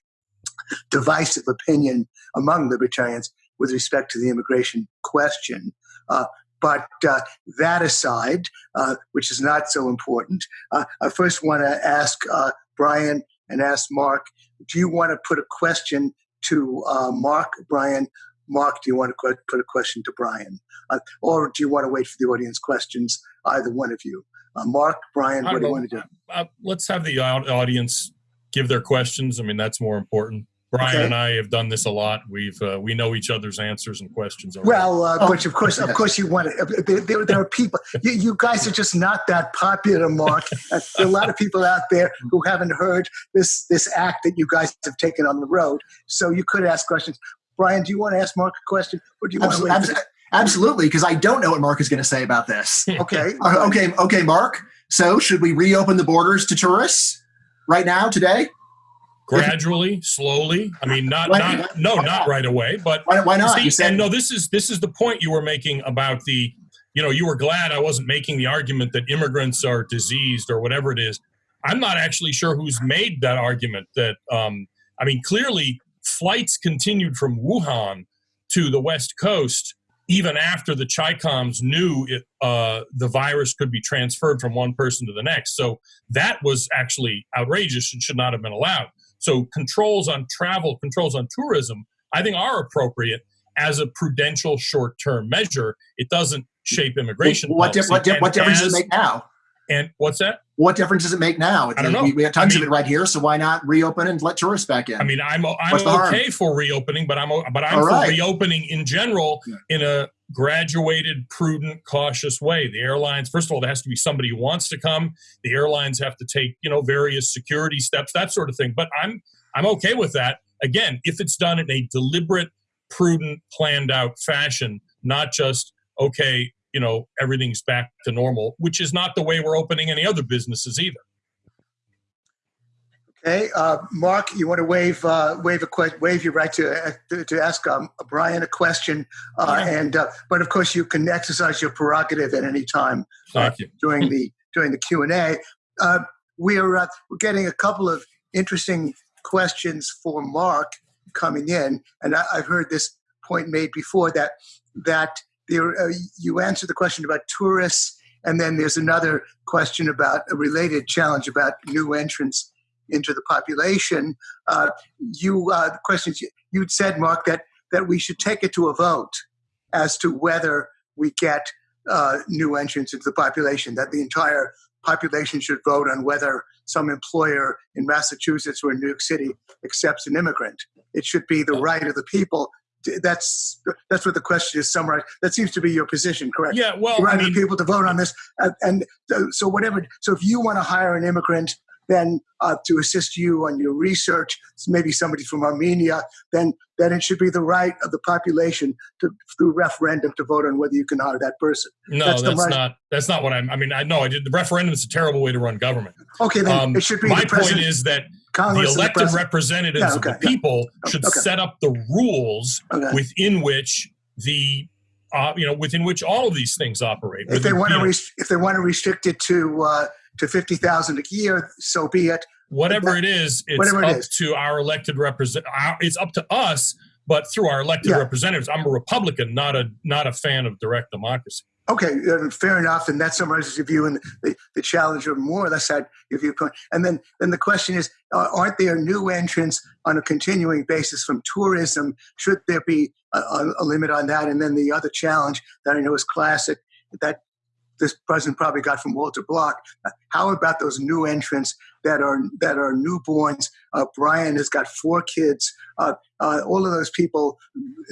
divisive opinion among libertarians with respect to the immigration question. Uh, but uh, that aside, uh, which is not so important, uh, I first want to ask uh, Bryan and ask Mark do you want to put a question to uh, Mark, Bryan? Mark, do you want to put a question to Bryan? Uh, or do you want to wait for the audience questions, either one of you? Mark, Bryan, what do you want to do? let's have the audience give their questions. I mean, that's more important. Bryan okay. and I have done this a lot. We've uh, we know each other's answers and questions. Already. Well, uh, oh. of course, of course, you want it. Uh, there, there, there are people. You, you, guys are just not that popular, Mark. there are a lot of people out there who haven't heard this this act that you guys have taken on the road. So you could ask questions. Bryan, do you want to ask Mark a question, or do you want absolutely, to? Absolutely, because I don't know what Mark is going to say about this. okay. Uh, okay. Okay, Mark. So, should we reopen the borders to tourists right now, today? Gradually, slowly. I mean, not, not, no, not right away, but why, why not? See, you said, and no, this is this is the point you were making about the, you know, you were glad I wasn't making the argument that immigrants are diseased or whatever it is. I'm not actually sure who's made that argument. That um, I mean, clearly, flights continued from Wuhan to the West Coast even after the Chicoms knew it, uh, the virus could be transferred from one person to the next. So that was actually outrageous and should not have been allowed. So controls on travel, controls on tourism, I think are appropriate as a prudential short-term measure. It doesn't shape immigration. What, di- what, di- what difference as, does it make now? And what's that? What difference does it make now? I don't know. We, we have tons I mean, of it right here, so why not reopen and let tourists back in? I mean, I'm I'm okay for reopening, but I'm but I'm right. for reopening in general yeah. in a graduated, prudent, cautious way. The airlines, first of all, there has to be somebody who wants to come. The airlines have to take you know various security steps, that sort of thing. But I'm I'm okay with that. Again, if it's done in a deliberate, prudent, planned out fashion, not just okay, you know everything's back to normal, which is not the way we're opening any other businesses either. Okay, uh, Mark, you want to wave uh, waive a que- waive your right to uh, to, ask um, Bryan a question, uh, yeah. and uh, but of course you can exercise your prerogative at any time during the during the Q and A. we're we're getting a couple of interesting questions for Mark coming in, and I, have heard this point made before that that there, uh, you answered the question about tourists, and then there's another question about a related challenge about new entrants into the population. Uh, you, uh, the questions you, you'd said, Mark, that that we should take it to a vote as to whether we get uh, new entrants into the population. That the entire population should vote on whether some employer in Massachusetts or in New York City accepts an immigrant. It should be the right of the people that's that's what the question is summarized. That seems to be your position, correct? Yeah. Well, right I mean, people to vote on this, and, and so whatever. So if you want to hire an immigrant, then uh, to assist you on your research, maybe somebody from Armenia, then then it should be the right of the population to through referendum to vote on whether you can hire that person. No, that's, that's not. That's not what I'm. I mean, I know I did. The referendum is a terrible way to run government. Okay, then um, it should be. My point is that Congress the elected the representatives yeah, okay, of the people yeah. should okay. set up the rules okay. within which the uh, you know within which all of these things operate. If they want to rest- if they want to restrict it to uh, to fifty thousand a year, so be it. Whatever that, it is, it's up it is. to our elected represent. It's up to us, but through our elected yeah. representatives. I'm a Republican, not a not a fan of direct democracy. Okay, fair enough, and that summarizes your view, and the, the challenge of more or less that your viewpoint. And then, then the question is, uh, aren't there new entrants on a continuing basis from tourism? Should there be a, a, limit on that? And then the other challenge that I know is classic that this president probably got from Walter Block. How about those new entrants that are that are newborns? Uh, Bryan has got four kids. Uh, uh, all of those people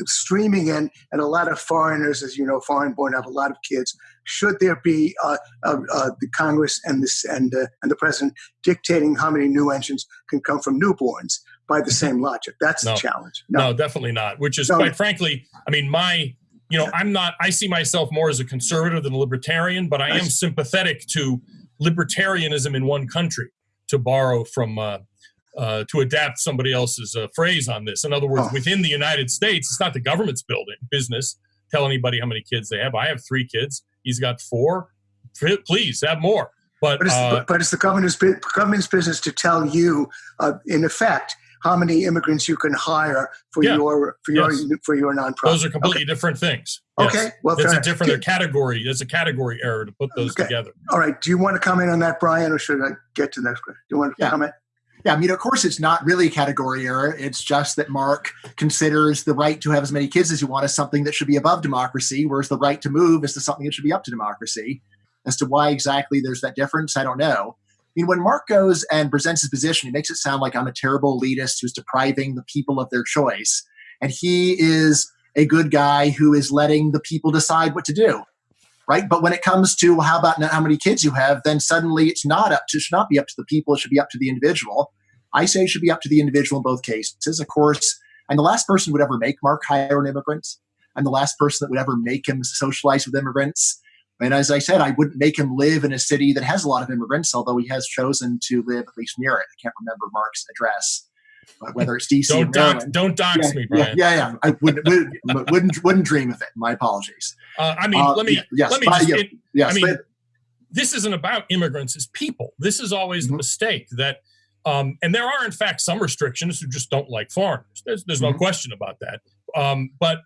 streaming in, and a lot of foreigners, as you know, foreign-born have a lot of kids. Should there be uh, uh, uh, the Congress and this and and the president dictating how many new entrants can come from newborns by the same logic? That's no, the challenge. No. no. definitely not. Which is no. quite frankly, I mean, my you know, I'm not, I see myself more as a conservative than a libertarian, but I am sympathetic to libertarianism in one country, to borrow from, uh, uh, to adapt somebody else's uh, phrase on this. In other words, oh. within the United States, it's not the government's building business. Tell anybody how many kids they have. I have three kids. He's got four. Please have more. But but it's, uh, but it's the government's government's business to tell you, uh, in effect, how many immigrants you can hire for yeah. your for your for your nonprofit. Those are completely okay. different things. Yes. Okay, well, it's a different do, category. It's a category error to put those okay. together. All right. Do you want to comment on that, Bryan, or should I get to the next question? Do you want to yeah. comment? Yeah, I mean, of course, it's not really a category error. It's just that Mark considers the right to have as many kids as you want as something that should be above democracy, whereas the right to move is to something that should be up to democracy. As to why exactly there's that difference, I don't know mean, when Mark goes and presents his position, he makes it sound like I'm a terrible elitist who's depriving the people of their choice. And he is a good guy who is letting the people decide what to do. Right. But when it comes to well, how about how many kids you have, then suddenly it's not up to, it should not be up to the people. It should be up to the individual. I say it should be up to the individual in both cases. Of course, I'm the last person would ever make Mark hire an immigrant. I'm the last person that would ever make him socialize with immigrants. And as I said, I wouldn't make him live in a city that has a lot of immigrants, although he has chosen to live at least near it. I can't remember Mark's address, but whether it's DC don't dox, don't dox yeah, me, Bryan. Yeah, yeah, yeah. I wouldn't, wouldn't, wouldn't, wouldn't dream of it. My apologies. Uh, I mean, uh, let me, yes, let me just, it, yes, I mean, but, this isn't about immigrants as people. This is always mm-hmm. the mistake that, um, and there are in fact some restrictions who just don't like foreigners. There's, there's mm-hmm. no question about that. Um, but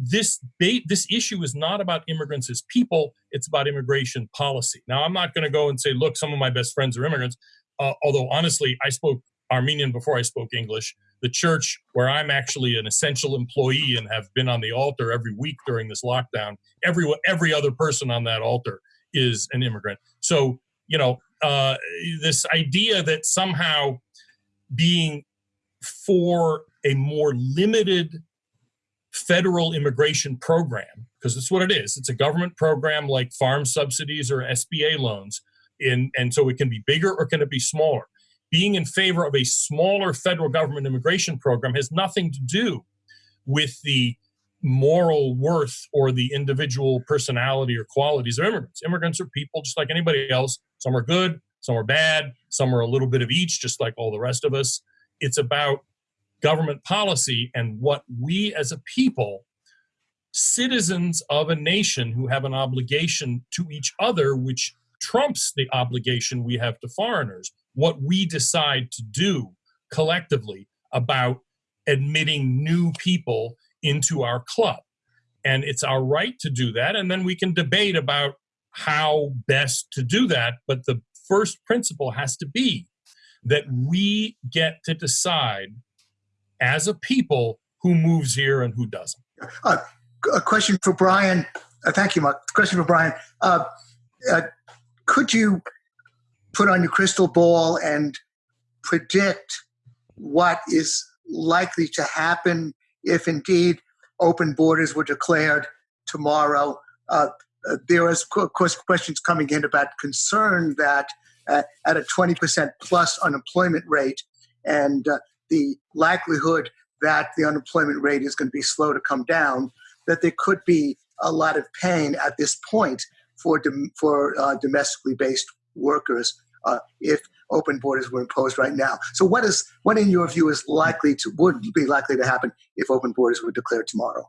this this issue is not about immigrants as people it's about immigration policy. Now i'm not going to go and say look some of my best friends are immigrants uh, although honestly i spoke armenian before i spoke english. The church where i'm actually an essential employee and have been on the altar every week during this lockdown every every other person on that altar is an immigrant. So you know uh, this idea that somehow being for a more limited federal immigration program, because that's what it is. It's a government program like farm subsidies or SBA loans. In, and so it can be bigger or can it be smaller? Being in favor of a smaller federal government immigration program has nothing to do with the moral worth or the individual personality or qualities of immigrants. Immigrants are people just like anybody else. Some are good, some are bad, some are a little bit of each, just like all the rest of us. It's about government policy and what we as a people, citizens of a nation who have an obligation to each other, which trumps the obligation we have to foreigners, what we decide to do collectively about admitting new people into our club. And it's our right to do that. And then we can debate about how best to do that. But the first principle has to be that we get to decide as a people who moves here and who doesn't. Uh, a question for Bryan. Uh, thank you, Mark. Question for Bryan. Uh, uh, could you put on your crystal ball and predict what is likely to happen if indeed open borders were declared tomorrow? Uh, uh, there is, of course, questions coming in about concern that at a 20% plus unemployment rate and the likelihood that the unemployment rate is going to be slow to come down, that there could be a lot of pain at this point for dom- for uh, domestically based workers uh, if open borders were imposed right now. So, what is what in your view is likely to would be likely to happen if open borders were declared tomorrow?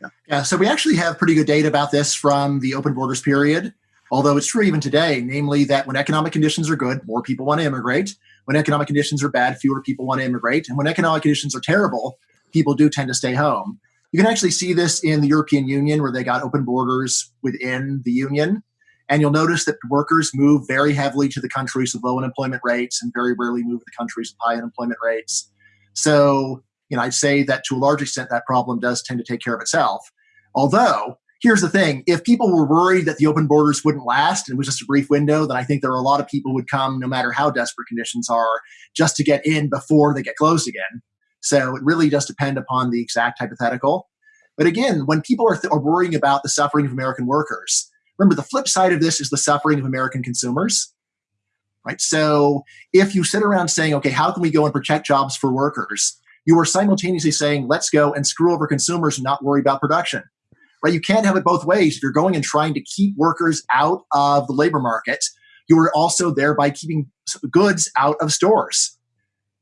Yeah. yeah. So we actually have pretty good data about this from the open borders period. Although it's true even today, namely that when economic conditions are good, more people want to immigrate. When economic conditions are bad, fewer people want to immigrate. And when economic conditions are terrible, people do tend to stay home. You can actually see this in the European Union where they got open borders within the union. And you'll notice that workers move very heavily to the countries with low unemployment rates and very rarely move to the countries with high unemployment rates. So, you know, I'd say that to a large extent, that problem does tend to take care of itself. Although, here's the thing if people were worried that the open borders wouldn't last and it was just a brief window, then I think there are a lot of people would come, no matter how desperate conditions are, just to get in before they get closed again. So it really does depend upon the exact hypothetical. But again, when people are, th- are worrying about the suffering of American workers, remember the flip side of this is the suffering of American consumers. Right. So if you sit around saying, okay, how can we go and protect jobs for workers? You are simultaneously saying, let's go and screw over consumers and not worry about production. Right. You can't have it both ways. If you're going and trying to keep workers out of the labor market, you are also thereby keeping goods out of stores.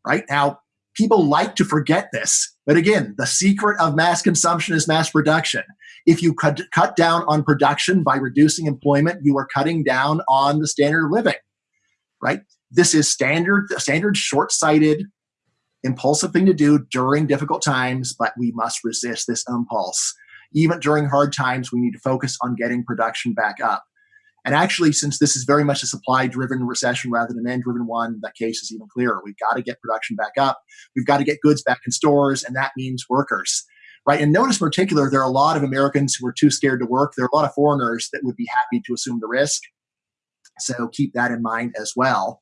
Right now, people like to forget this. But again, the secret of mass consumption is mass production. If you cut, cut down on production by reducing employment, you are cutting down on the standard of living, right? This is standard, standard short-sighted, impulsive thing to do during difficult times, but we must resist this impulse. Even during hard times, we need to focus on getting production back up. And actually, since this is very much a supply driven recession rather than a demand driven one, that case is even clearer. We've got to get production back up. We've got to get goods back in stores, and that means workers. Right. And notice in particular, there are a lot of Americans who are too scared to work. There are a lot of foreigners that would be happy to assume the risk. So keep that in mind as well.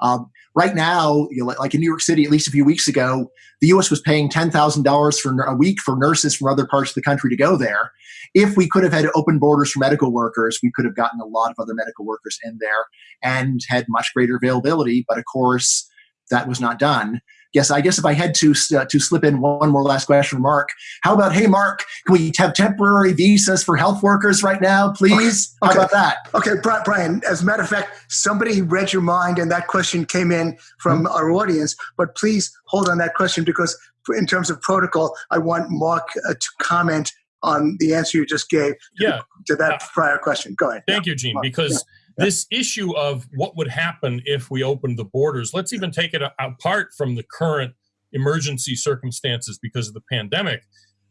Um, right now, you know, like in New York City, at least a few weeks ago, the U.S. was paying ten thousand dollars for a week for nurses from other parts of the country to go there. If we could have had open borders for medical workers, we could have gotten a lot of other medical workers in there and had much greater availability. But of course, that was not done. Yes, I guess if I had to uh, to slip in one more last question from Mark, how about hey Mark, can we have temporary visas for health workers right now, please? Okay. How about that? Okay, Bryan. As a matter of fact, somebody read your mind, and that question came in from mm-hmm. our audience. But please hold on that question because, in terms of protocol, I want Mark uh, to comment on the answer you just gave to, yeah. to that prior question. Go ahead. Thank yeah. you, Gene, because yeah. This issue of what would happen if we opened the borders, let's even take it apart from the current emergency circumstances because of the pandemic.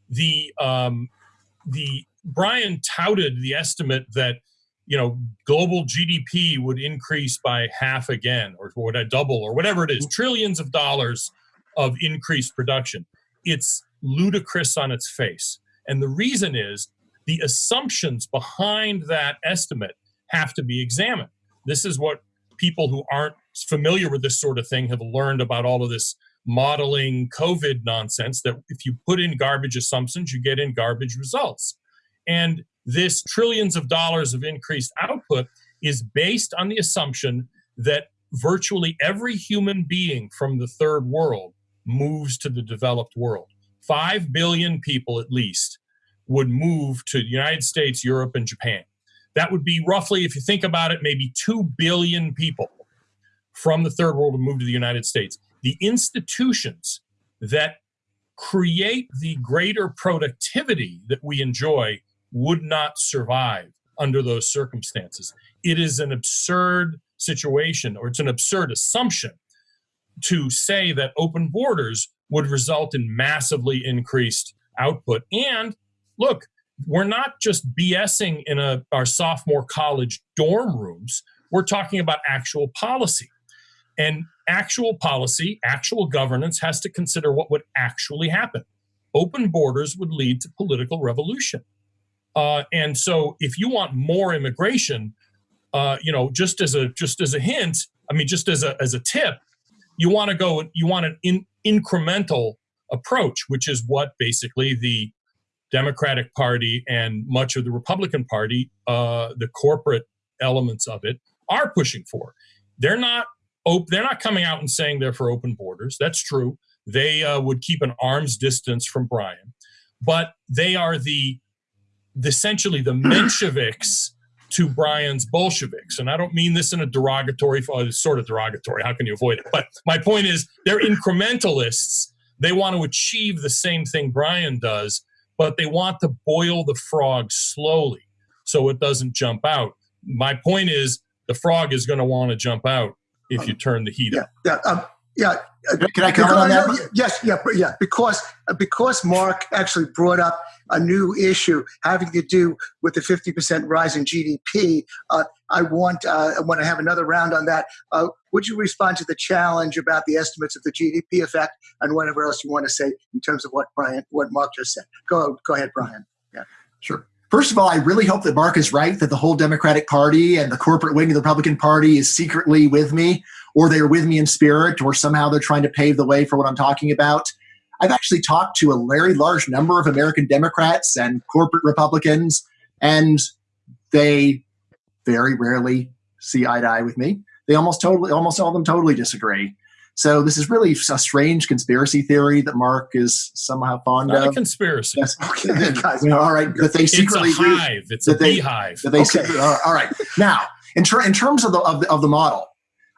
The um, the Bryan touted the estimate that you know global GDP would increase by half again, or would I double, or whatever it is, mm-hmm. trillions of dollars of increased production. It's ludicrous on its face and the reason is the assumptions behind that estimate have to be examined. This is what people who aren't familiar with this sort of thing have learned about all of this modeling COVID nonsense that if you put in garbage assumptions, you get in garbage results. And this trillions of dollars of increased output is based on the assumption that virtually every human being from the third world moves to the developed world. 5 billion people at least would move to the United States, Europe, and Japan. That would be roughly, if you think about it, maybe 2 billion people from the third world would move to the United States. The institutions that create the greater productivity that we enjoy would not survive under those circumstances. It is an absurd situation, or it's an absurd assumption to say that open borders would result in massively increased output. And look, we're not just BSing in a, our sophomore college dorm rooms. We're talking about actual policy. And actual policy, actual governance has to consider what would actually happen. Open borders would lead to political revolution. Uh, and so if you want more immigration, uh, you know, just as a just as a hint, I mean, just as a as a tip, you want to go, you want an in, incremental approach, which is what basically the Democratic Party and much of the Republican Party, uh, the corporate elements of it, are pushing for. They're not op- they're not coming out and saying they're for open borders. That's true. They uh, would keep an arm's distance from Bryan, but they are the essentially the Mensheviks to Bryan's Bolsheviks. And I don't mean this in a derogatory, uh, sort of derogatory. How can you avoid it? But my point is, they're incrementalists. They want to achieve the same thing Bryan does, but they want to boil the frog slowly so it doesn't jump out. My point is, the frog is going to want to jump out if you turn the heat yeah, up. Yeah, um, yeah. Can I comment on that? Yes, yeah, yeah. Because because Mark actually brought up a new issue having to do with the 50% rise in GDP. Uh, I want uh, I want to have another round on that. Uh, would you respond to the challenge about the estimates of the GDP effect and whatever else you want to say in terms of what Bryan, what Mark just said? Go go ahead, Bryan. Yeah, sure. First of all, I really hope that Mark is right that the whole Democratic Party and the corporate wing of the Republican Party is secretly with me, or they're with me in spirit, or somehow they're trying to pave the way for what I'm talking about. I've actually talked to a very large number of American Democrats and corporate Republicans, and they very rarely see eye to eye with me. They almost totally, almost all of them totally disagree. So this is really a strange conspiracy theory that Mark is somehow fond Not of. a conspiracy. Yes. Okay. Guys, all right. That they secretly it's a hive. It's a they, beehive. That they okay. secretly, all right. Now, in, ter- in terms of the, of the, of the model,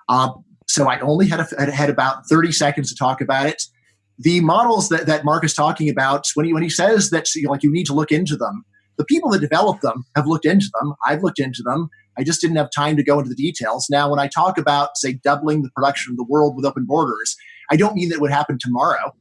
uh, so I only had, a, had about 30 seconds to talk about it. The models that, that Mark is talking about, when he, when he says that you know, like you need to look into them, the people that developed them have looked into them. I've looked into them. I just didn't have time to go into the details. Now, when I talk about, say, doubling the production of the world with open borders, I don't mean that it would happen tomorrow,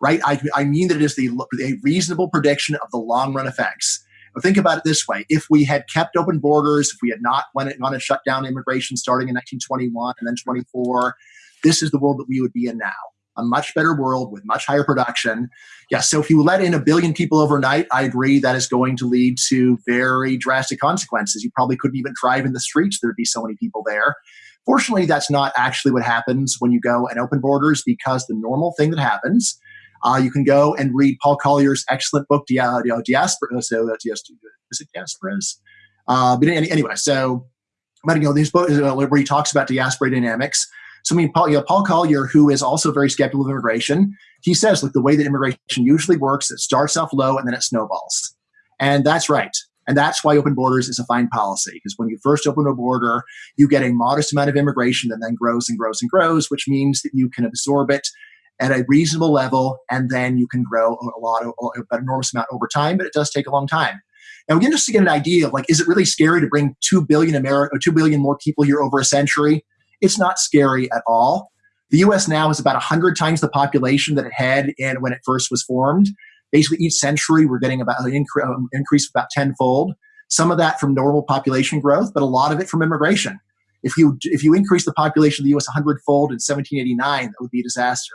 right? I, I mean that it is the, a reasonable prediction of the long run effects. But think about it this way if we had kept open borders, if we had not went on to shut down immigration starting in 1921 and then 24, this is the world that we would be in now a much better world with much higher production. Yes, so if you let in a billion people overnight, I agree that is going to lead to very drastic consequences. You probably couldn't even drive in the streets, there'd be so many people there. Fortunately, that's not actually what happens when you go and open borders because the normal thing that happens, uh, you can go and read Paul Collier's excellent book, Dia- Diaspora. So, uh, is it Diasporas? Uh, but anyway, so, but you know, these books uh, where he talks about diaspora dynamics. So I mean, Paul, you know, Paul Collier, who is also very skeptical of immigration, he says, look, the way that immigration usually works, it starts off low and then it snowballs. And that's right. And that's why open borders is a fine policy, because when you first open a border, you get a modest amount of immigration that then grows and grows and grows, which means that you can absorb it at a reasonable level, and then you can grow a lot of an enormous amount over time. But it does take a long time. Now, again, just to get an idea of like, is it really scary to bring two billion America, two billion more people here over a century? It's not scary at all. The US now is about 100 times the population that it had in, when it first was formed. Basically, each century, we're getting about an um, increase of about tenfold. Some of that from normal population growth, but a lot of it from immigration. If you, if you increase the population of the US 100 fold in 1789, that would be a disaster.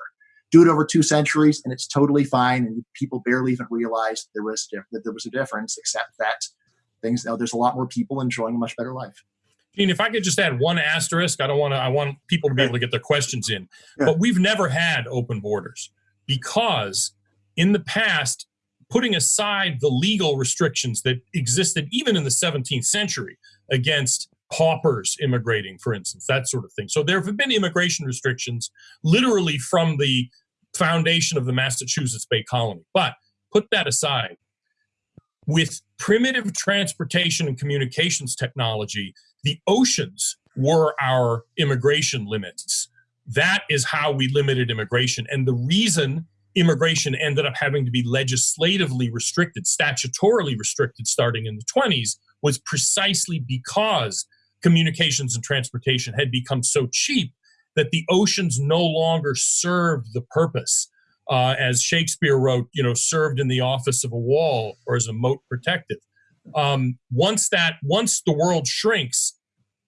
Do it over two centuries, and it's totally fine. And people barely even realized there was, that there was a difference, except that things, know, there's a lot more people enjoying a much better life. Gene, if I could just add one asterisk, I don't want to. I want people to be able to get their questions in. Yeah. But we've never had open borders because in the past, putting aside the legal restrictions that existed even in the 17th century against paupers immigrating, for instance, that sort of thing. So there have been immigration restrictions literally from the foundation of the Massachusetts Bay Colony. But put that aside, with primitive transportation and communications technology, the oceans were our immigration limits. That is how we limited immigration. And the reason immigration ended up having to be legislatively restricted, statutorily restricted starting in the 20s, was precisely because communications and transportation had become so cheap that the oceans no longer served the purpose. Uh, as Shakespeare wrote, you know, served in the office of a wall or as a moat protective. Um, once that, once the world shrinks,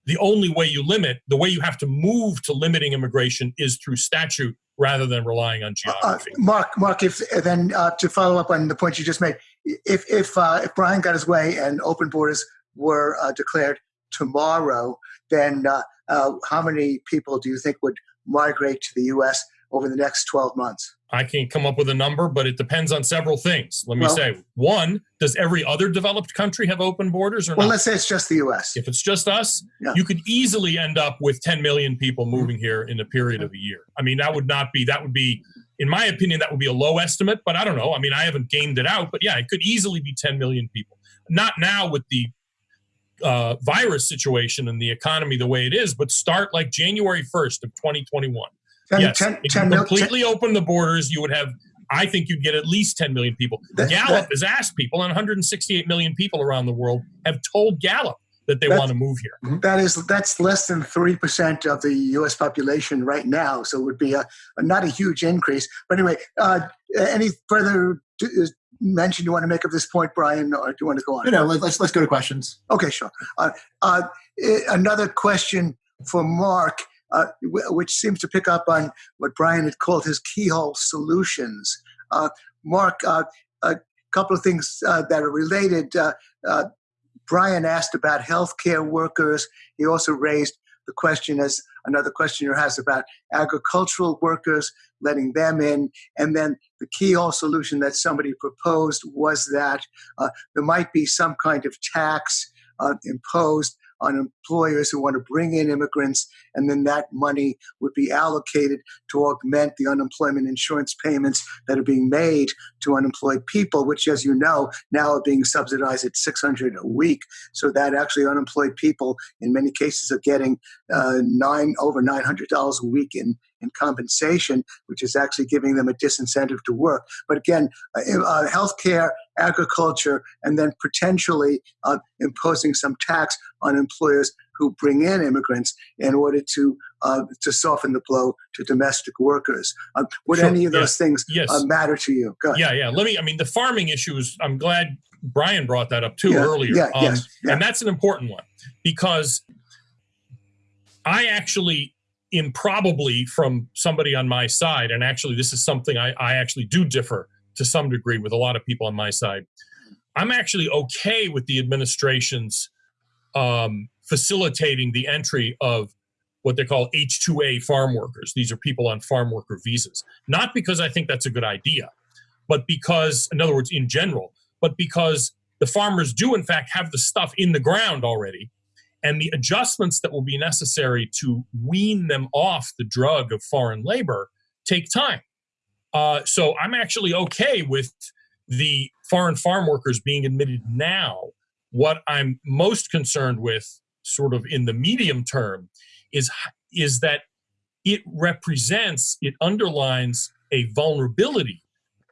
the only way you limit, the way you have to move to limiting immigration is through statute rather than relying on uh, uh, geography. Uh, Mark, Mark, if then uh, to follow up on the point you just made, if if uh, if Bryan got his way and open borders were uh, declared tomorrow, then how many people do you think would migrate to the U.S. over the next 12 months? I can't come up with a number, but it depends on several things. Let me well, say one: Does every other developed country have open borders or well, not? let's say it's just the U.S. If it's just us, yeah. you could easily end up with 10 million people moving here in a period of a year. I mean, that would not be that would be, in my opinion, that would be a low estimate. But I don't know. I mean, I haven't gamed it out, but yeah, it could easily be 10 million people. Not now with the uh, virus situation and the economy the way it is, but start like January 1st of 2021 10, yes, 10, if 10 you completely 10, open the borders, you would have. I think you'd get at least 10 million people. That, Gallup that, has asked people, and 168 million people around the world have told Gallup that they want to move here. That is that's less than three percent of the U.S. population right now, so it would be a, a not a huge increase. But anyway, uh, any further mention you want to make of this point, Bryan, or do you want to go on? No, no. Let's let's go to questions. Okay, sure. Uh, uh, another question for Mark, uh, which seems to pick up on what Bryan had called his keyhole solutions. Uh, Mark, uh, a couple of things uh, that are related. Bryan asked about healthcare workers. He also raised the question, as another questioner has, about agricultural workers, letting them in. And then the keyhole solution that somebody proposed was that uh, there might be some kind of tax uh, imposed on employers who want to bring in immigrants, and then that money would be allocated to augment the unemployment insurance payments that are being made to unemployed people, which, as you know, now are being subsidized at 600 a week. So that actually unemployed people, in many cases, are getting uh, nine over $900 a week in in compensation, which is actually giving them a disincentive to work. But again, uh, uh, healthcare, agriculture, and then potentially uh, imposing some tax on employers who bring in immigrants in order to uh, to soften the blow to domestic workers. Uh, would sure. any of those things yes. Uh, matter to you? Yeah, yeah. Let me. I mean, the farming issues. I'm glad Bryan brought that up too yeah, earlier. Yeah, um, yes, yeah. And that's an important one because I actually improbably from somebody on my side, and actually, this is something I, I actually do differ to some degree with a lot of people on my side. I'm actually okay with the administration's um, facilitating the entry of what they call H2A farm workers. These are people on farm worker visas. Not because I think that's a good idea, but because, in other words, in general, but because the farmers do, in fact, have the stuff in the ground already and the adjustments that will be necessary to wean them off the drug of foreign labor take time. Uh, so I'm actually okay with the foreign farm workers being admitted now. What I'm most concerned with, sort of in the medium term, is is that it represents, it underlines a vulnerability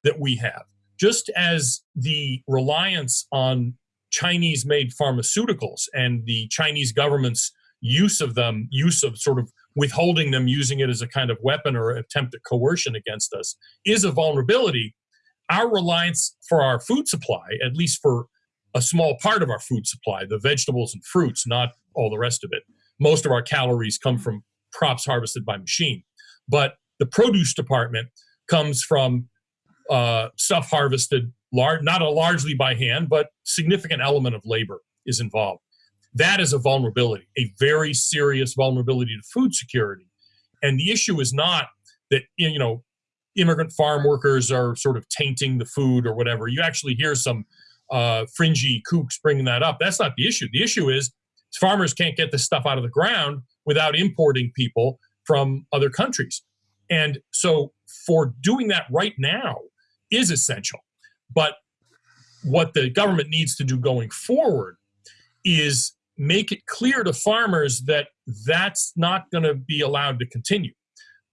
that we have. Just as the reliance on Chinese made pharmaceuticals and the Chinese government's use of them, use of sort of withholding them, using it as a kind of weapon or attempt at coercion against us, is a vulnerability. Our reliance for our food supply, at least for a small part of our food supply, the vegetables and fruits, not all the rest of it. Most of our calories come from crops harvested by machine. But the produce department comes from uh, stuff harvested lar- not a largely by hand, but significant element of labor is involved. That is a vulnerability, a very serious vulnerability to food security. And the issue is not that you know immigrant farm workers are sort of tainting the food or whatever. You actually hear some uh, fringy kooks bringing that up. That's not the issue. The issue is farmers can't get this stuff out of the ground without importing people from other countries. And so, for doing that right now is essential. But what the government needs to do going forward is make it clear to farmers that that's not going to be allowed to continue.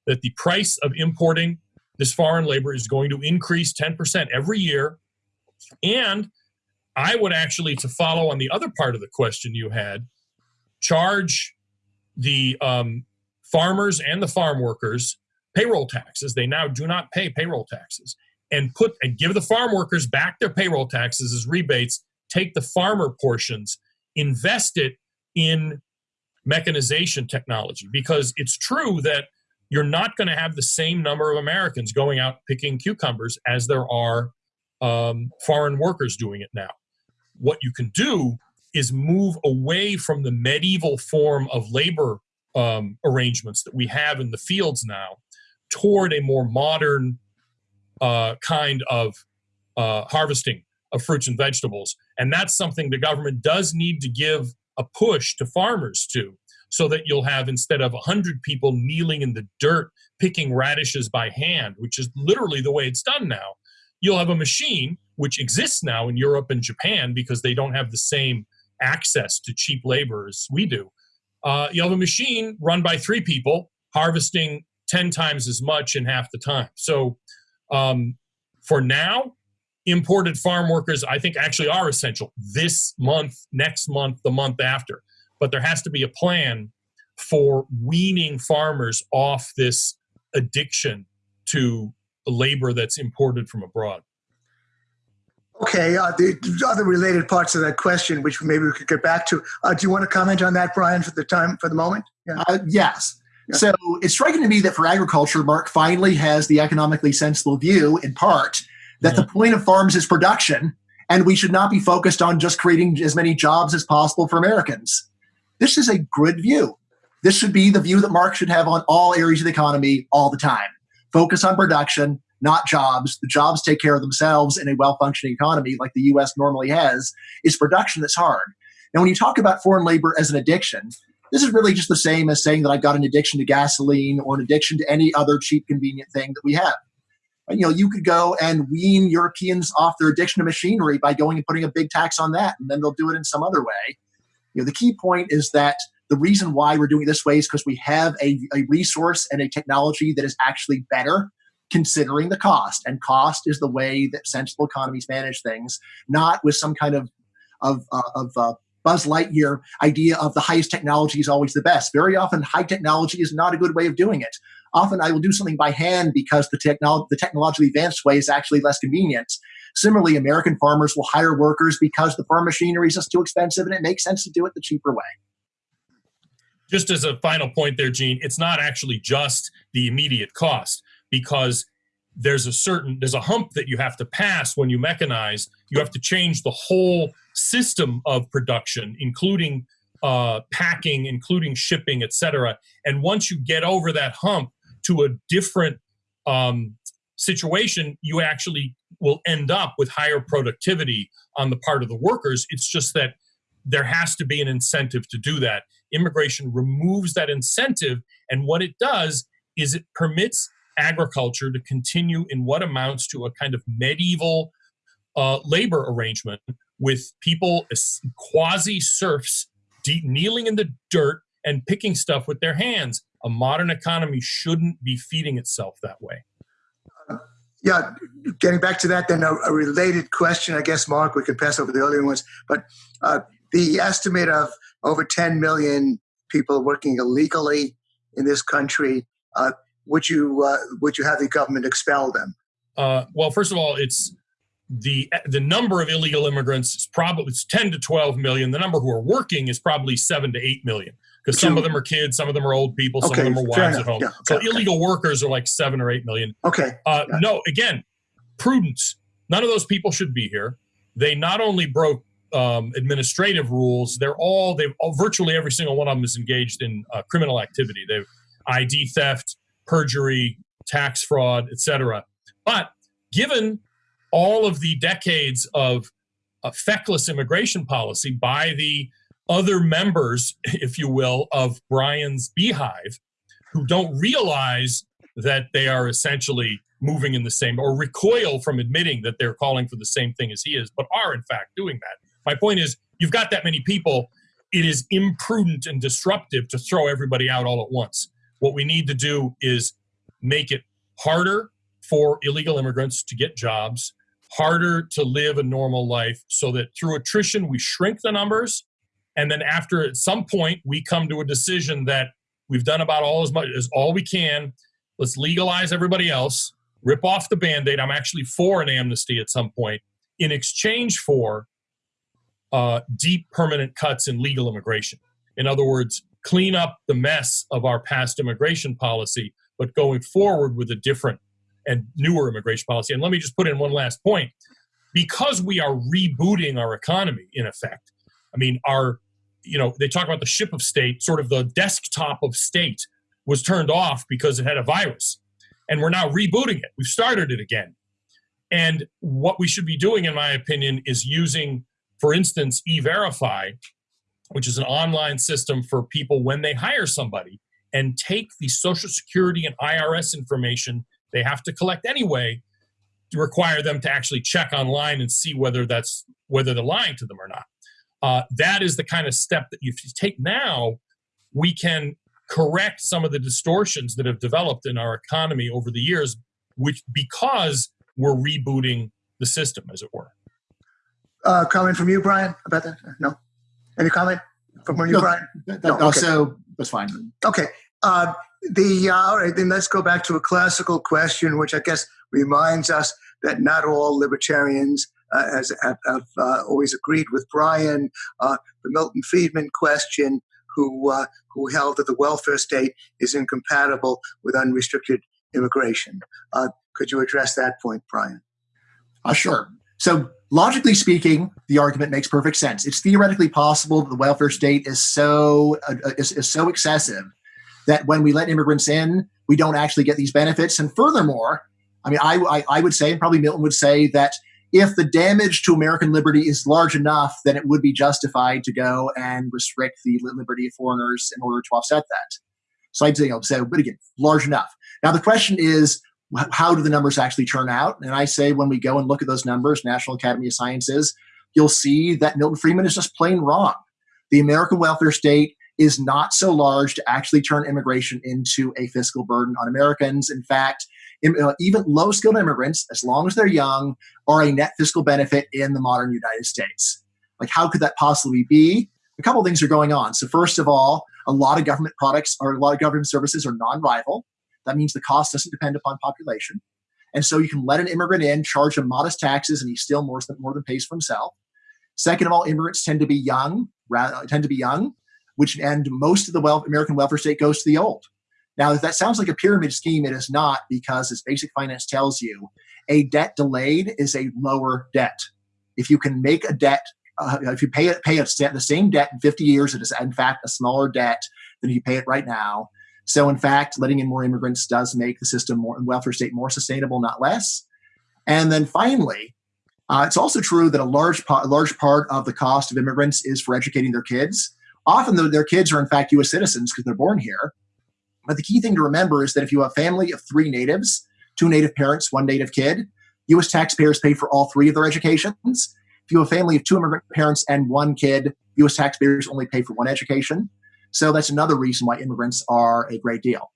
That the price of importing this foreign labor is going to increase 10% every year. And I would actually, to follow on the other part of the question you had, charge the um, farmers and the farm workers payroll taxes. They now do not pay payroll taxes and put and give the farm workers back their payroll taxes as rebates, take the farmer portions, invest it in mechanization technology because it's true that you're not going to have the same number of Americans going out picking cucumbers as there are um, foreign workers doing it now. What you can do is move away from the medieval form of labor um, arrangements that we have in the fields now toward a more modern uh, kind of uh, harvesting of fruits and vegetables. And that's something the government does need to give a push to farmers to, so that you'll have instead of 100 people kneeling in the dirt picking radishes by hand, which is literally the way it's done now, you'll have a machine which exists now in Europe and Japan because they don't have the same access to cheap labor as we do. Uh, you have a machine run by three people harvesting 10 times as much in half the time. So um, for now, imported farm workers, I think, actually are essential this month, next month, the month after. But there has to be a plan for weaning farmers off this addiction to labor that's imported from abroad. Okay, uh, the other related parts of that question, which maybe we could get back to. Uh, do you want to comment on that, Bryan, for the time, for the moment? Yeah. Uh, yes. Yeah. So it's striking to me that for agriculture, Mark finally has the economically sensible view, in part, that yeah. the point of farms is production, and we should not be focused on just creating as many jobs as possible for Americans. This is a good view. This should be the view that Mark should have on all areas of the economy all the time. Focus on production, not jobs. The jobs take care of themselves in a well functioning economy like the US normally has. It's production that's hard. Now, when you talk about foreign labor as an addiction, this is really just the same as saying that I've got an addiction to gasoline or an addiction to any other cheap, convenient thing that we have. You know, you could go and wean Europeans off their addiction to machinery by going and putting a big tax on that, and then they'll do it in some other way. You know, the key point is that the reason why we're doing it this way is because we have a, a resource and a technology that is actually better considering the cost. And cost is the way that sensible economies manage things, not with some kind of of, uh, of uh, Buzz Lightyear idea of the highest technology is always the best. Very often, high technology is not a good way of doing it. Often, I will do something by hand because the, technolo- the technologically advanced way is actually less convenient. Similarly, American farmers will hire workers because the farm machinery is just too expensive and it makes sense to do it the cheaper way. Just as a final point there, Gene, it's not actually just the immediate cost because there's a certain there's a hump that you have to pass when you mechanize you have to change the whole system of production including uh, packing including shipping etc and once you get over that hump to a different um, situation you actually will end up with higher productivity on the part of the workers. It's just that there has to be an incentive to do that. Immigration removes that incentive and what it does is it permits agriculture to continue in what amounts to a kind of medieval uh, labor arrangement with people quasi serfs kneeling in the dirt and picking stuff with their hands. A modern economy shouldn't be feeding itself that way. yeah, getting back to that, then a, a, related question, I guess, Mark, we could pass over the earlier ones, but uh, the estimate of over 10 million people working illegally in this country, uh, would you uh, would you have the government expel them? Uh, well, first of all, it's the the number of illegal immigrants is probably it's 10 to 12 million. The number who are working is probably seven to eight million because some of them are kids, some of them are old people, some okay, of them are wives at home. Yeah, okay, so illegal workers are like seven or eight million. Okay. Uh, no, again, prudence. None of those people should be here. They not only broke um, administrative rules, they're all they've all, virtually every single one of them is engaged in uh, criminal activity. They've ID theft, perjury, tax fraud, etc. But given all of the decades of a feckless immigration policy by the other members, if you will, of Bryan's beehive, who don't realize that they are essentially moving in the same or recoil from admitting that they're calling for the same thing as he is, but are in fact doing that. My point is, you've got that many people, it is imprudent and disruptive to throw everybody out all at once. What we need to do is make it harder for illegal immigrants to get jobs, harder to live a normal life, so that through attrition we shrink the numbers. And then after at some point we come to a decision that we've done about all as much as all we can. Let's legalize everybody else, rip off the band-aid. I'm actually for an amnesty at some point in exchange for uh, deep permanent cuts in legal immigration. In other words, clean up the mess of our past immigration policy, but going forward with a different and newer immigration policy. And let me just put in one last point. Because we are rebooting our economy, in effect, I mean, our, you know, they talk about the ship of state, sort of the desktop of state was turned off because it had a virus. And we're now rebooting it. We've started it again. And what we should be doing, in my opinion, is using, for instance, e verify which is an online system for people when they hire somebody and take the social security and IRS information they have to collect anyway to require them to actually check online and see whether that's whether they're lying to them or not. Uh, that is the kind of step that if you take now, we can correct some of the distortions that have developed in our economy over the years, which because we're rebooting the the system, as it were. Uh, comment from you, Bryan, about that? No? Any comment from you, No, Bryan? That, No, that- okay. So that's fine. Okay. Uh, the uh, all right, then let's go back to a classical question, which I guess reminds us that not all libertarians uh, has, have, have uh, always agreed with Bryan. Uh, the Milton Friedman question, who uh, who held that the welfare state is incompatible with unrestricted immigration. Uh, could you address that point, Bryan? Uh, sure. So, logically speaking, the argument makes perfect sense. It's theoretically possible that the welfare state is so uh, is, is so excessive that when we let immigrants in, we don't actually get these benefits. And furthermore, I mean, I, I, I would say, and probably Milton would say, that if the damage to American liberty is large enough, then it would be justified to go and restrict the liberty of foreigners in order to offset that. So I'd say, you know, so, but again, large enough. Now the question is, how do the numbers actually turn out? And I say when we go and look at those numbers, National Academy of Sciences, you'll see that Milton Friedman is just plain wrong. The American welfare state is not so large to actually turn immigration into a fiscal burden on Americans. In fact, uh, even low skilled immigrants, as long as they're young, are a net fiscal benefit in the modern United States. Like, how could that possibly be? A couple things are going on. So, first of all, a lot of government products or a lot of government services are non rival. That means the cost doesn't depend upon population. And so you can let an immigrant in, charge him modest taxes, and he still more than, more than pays for himself. Second of all, immigrants tend to be young, rather, tend to be young, which and most of the wealth, American welfare state goes to the old. Now, if that sounds like a pyramid scheme, it is not because, as basic finance tells you, a debt delayed is a lower debt. If you can make a debt, uh, if you pay it, pay the same debt in 50 years, it is in fact a smaller debt than if you pay it right now. So, in fact, letting in more immigrants does make the system more welfare state more sustainable, not less. And then finally, uh, it's also true that a large, a large part of the cost of immigrants is for educating their kids. Often, though, their kids are in fact U.S. citizens because they're born here. But the key thing to remember is that if you have a family of three natives, two native parents, one native kid, U.S. taxpayers pay for all three of their educations. If you have a family of two immigrant parents and one kid, U.S. taxpayers only pay for one education. So that's another reason why immigrants are a great deal.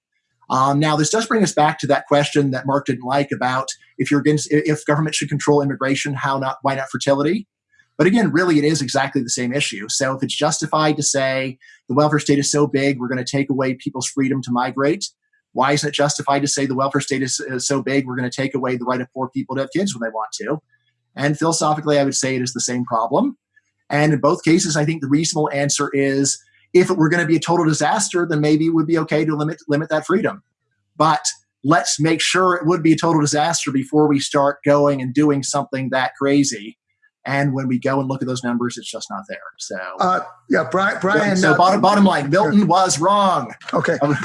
Um, now, this does bring us back to that question that Mark didn't like about if you're against if government should control immigration, how not? Why not fertility? But again, really, it is exactly the same issue. So if it's justified to say the welfare state is so big, we're going to take away people's freedom to migrate, why isn't it justified to say the welfare state is, is so big, we're going to take away the right of poor people to have kids when they want to? And philosophically, I would say it is the same problem. And in both cases, I think the reasonable answer is if it were going to be a total disaster, then maybe it would be okay to limit limit that freedom. But let's make sure it would be a total disaster before we start going and doing something that crazy. And when we go and look at those numbers, it's just not there. So, Uh, yeah, Bryan. Bryan so uh, bottom bottom line, Milton was wrong. Okay, Um,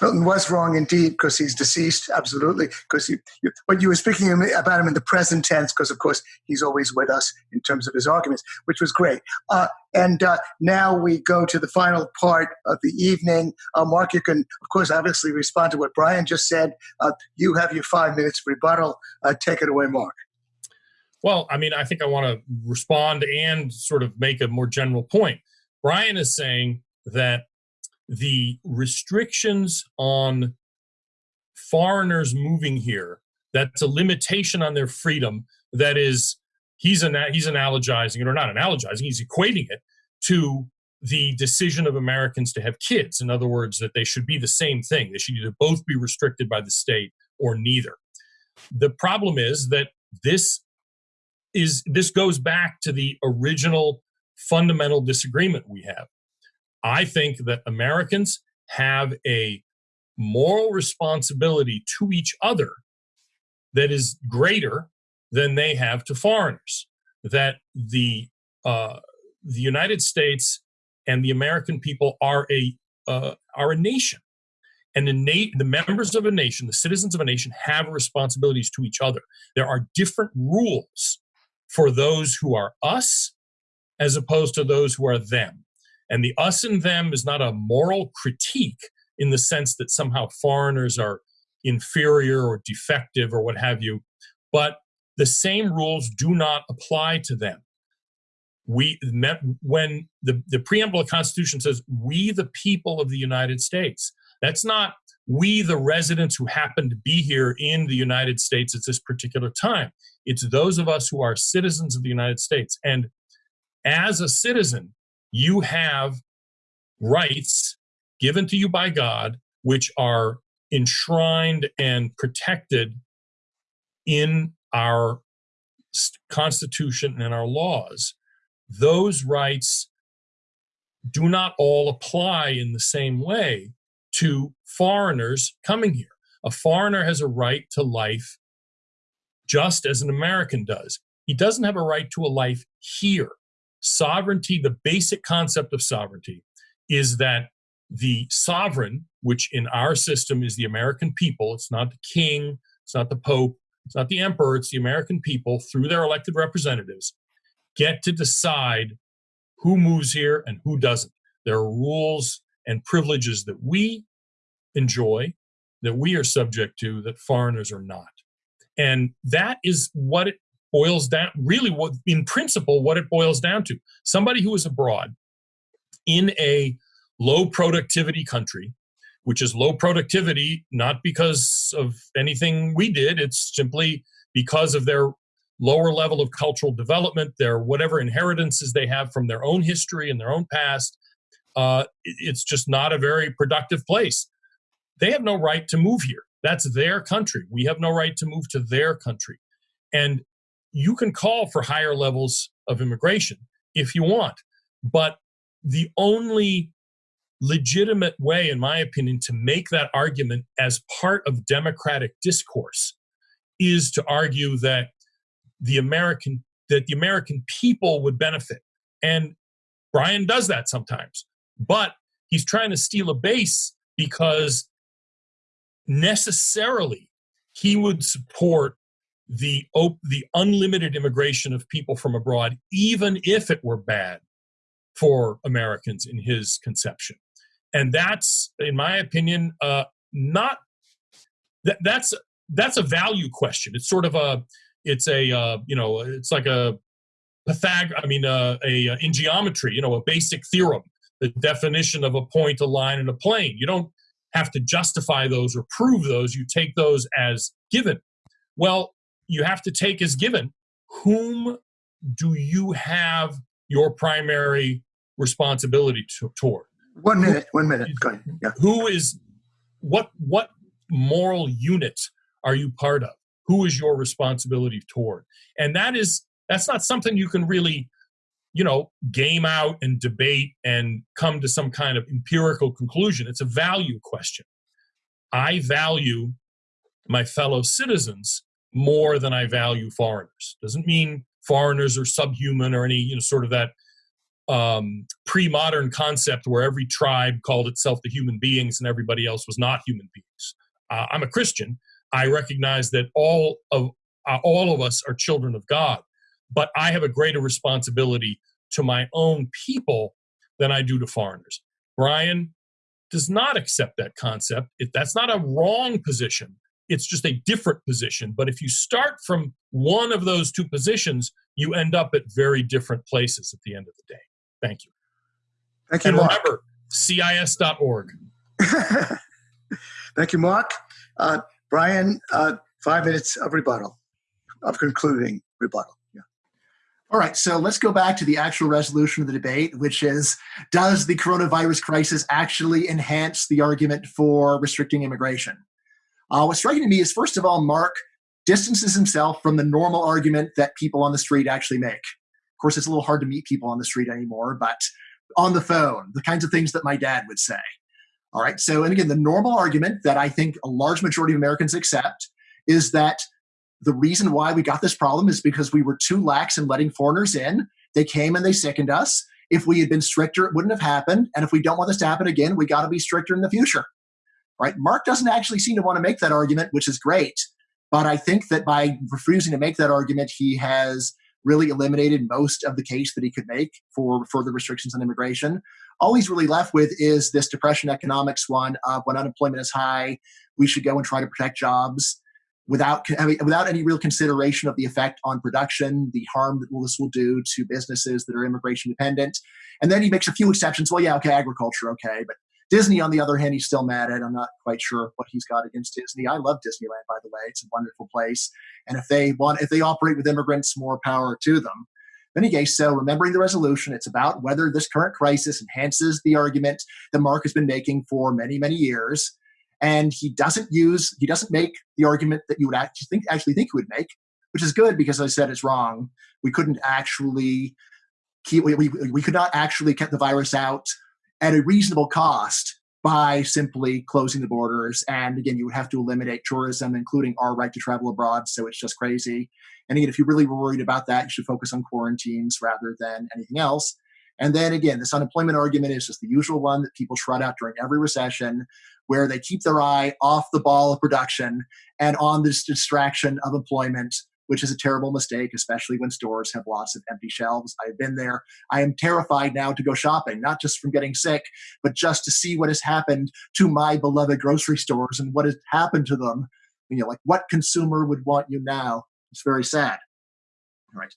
Milton was wrong indeed because he's deceased. Absolutely, because you, you, but you were speaking about him in the present tense because, of course, he's always with us in terms of his arguments, which was great. Uh, and uh, now we go to the final part of the evening. Uh, Mark, you can, of course, obviously respond to what Bryan just said. Uh, you have your five minutes rebuttal. Uh, take it away, Mark. Well, I mean, I think I want to respond and sort of make a more general point. Bryan is saying that the restrictions on foreigners moving here, that's a limitation on their freedom that is he's an he's analogizing it or not analogizing, he's equating it to the decision of Americans to have kids. In other words, that they should be the same thing. They should either both be restricted by the state or neither. The problem is that this is this goes back to the original fundamental disagreement we have. I think that Americans have a moral responsibility to each other that is greater than they have to foreigners. That the uh, the United States and the American people are a uh, are a nation, and the, na- the members of a nation, the citizens of a nation, have responsibilities to each other. There are different rules for those who are us as opposed to those who are them. And the us and them is not a moral critique in the sense that somehow foreigners are inferior or defective or what have you, but the same rules do not apply to them. We met when the, the preamble of the Constitution says, we the people of the United States. That's not we, the residents who happen to be here in the United States at this particular time. It's those of us who are citizens of the United States. And as a citizen, you have rights given to you by God, which are enshrined and protected in our Constitution and our laws. Those rights do not all apply in the same way to foreigners coming here. A foreigner has a right to life just as an American does. He doesn't have a right to a life here. Sovereignty, the basic concept of sovereignty, is that the sovereign, which in our system is the American people, it's not the king, it's not the pope, it's not the emperor, it's the American people through their elected representatives, get to decide who moves here and who doesn't. There are rules and privileges that we enjoy, that we are subject to, that foreigners are not. And that is what it boils down, really, what in principle, what it boils down to. Somebody who is abroad in a low productivity country, which is low productivity, not because of anything we did, it's simply because of their lower level of cultural development, their whatever inheritances they have from their own history and their own past. Uh, it's just not a very productive place. They have no right to move here. That's their country. We have no right to move to their country. And you can call for higher levels of immigration if you want. But the only legitimate way, in my opinion, to make that argument as part of democratic discourse is to argue that the American that the American people would benefit. And Bryan does that sometimes. But he's trying to steal a base because necessarily he would support the the unlimited immigration of people from abroad even if it were bad for Americans in his conception. And that's in my opinion uh, not that, that's that's a value question. It's sort of a it's a uh, you know it's like a Pythag I mean uh, a uh, in geometry you know a basic theorem the definition of a point a line and a plane. You don't have to justify those or prove those you take those as given well you have to take as given whom do you have your primary responsibility to, toward one minute, one minute. Go ahead. Yeah. Who is what what moral unit are you part of? Who is your responsibility toward? And that is that's not something you can really, you know, game out and debate and come to some kind of empirical conclusion. It's a value question. I value my fellow citizens more than I value foreigners. Doesn't mean foreigners are subhuman or any, you know, sort of that um, pre-modern concept where every tribe called itself the human beings and everybody else was not human beings. Uh, I'm a Christian. I recognize that all of uh, all of us are children of God, but I have a greater responsibility to my own people than I do to foreigners. Bryan does not accept that concept. It, that's not a wrong position. It's just a different position. But if you start from one of those two positions, you end up at very different places at the end of the day. Thank you. Thank you, and Mark. remember, CIS.org. Thank you, Mark. Uh, Bryan, uh, five minutes of rebuttal, of concluding rebuttal. All right, so let's go back to the actual resolution of the debate, which is Does the coronavirus crisis actually enhance the argument for restricting immigration? Uh, what's striking to me is, first of all, Mark distances himself from the normal argument that people on the street actually make Of course, it's a little hard to meet people on the street anymore, but on the phone, the kinds of things that my dad would say. All right. So, and again, the normal argument that I think a large majority of Americans accept is that the reason why we got this problem is because we were too lax in letting foreigners in. They came and they sickened us. If we had been stricter, it wouldn't have happened. And if we don't want this to happen again, we got to be stricter in the future. Right? Mark doesn't actually seem to want to make that argument, which is great. But I think that by refusing to make that argument, he has really eliminated most of the case that he could make for further restrictions on immigration. All he's really left with is this depression economics one of when unemployment is high, we should go and try to protect jobs without I mean, without any real consideration of the effect on production, the harm that this will do to businesses that are immigration dependent. And then he makes a few exceptions. Well, yeah, okay, agriculture, okay, but Disney, on the other hand, he's still mad at. I'm not quite sure what he's got against Disney. I love Disneyland, by the way. It's a wonderful place. And if they want, if they operate with immigrants, more power to them. In any case, so remembering the resolution, it's about whether this current crisis enhances the argument that Mark has been making for many, many years. And he doesn't use, he doesn't make the argument that you would actually think, actually think he would make, which is good because I said it's wrong. We couldn't actually keep, we, we, we could not actually get the virus out at a reasonable cost by simply closing the borders. And again, you would have to eliminate tourism, including our right to travel abroad. So it's just crazy. And again, if you're really worried about that, you should focus on quarantines rather than anything else. And then again, this unemployment argument is just the usual one that people trot out during every recession, where they keep their eye off the ball of production and on this distraction of employment which is a terrible mistake, especially when stores have lots of empty shelves. I've been there. I am terrified now to go shopping, not just from getting sick, but just to see what has happened to my beloved grocery stores and what has happened to them. You know, like what consumer would want you now? It's very sad. All right.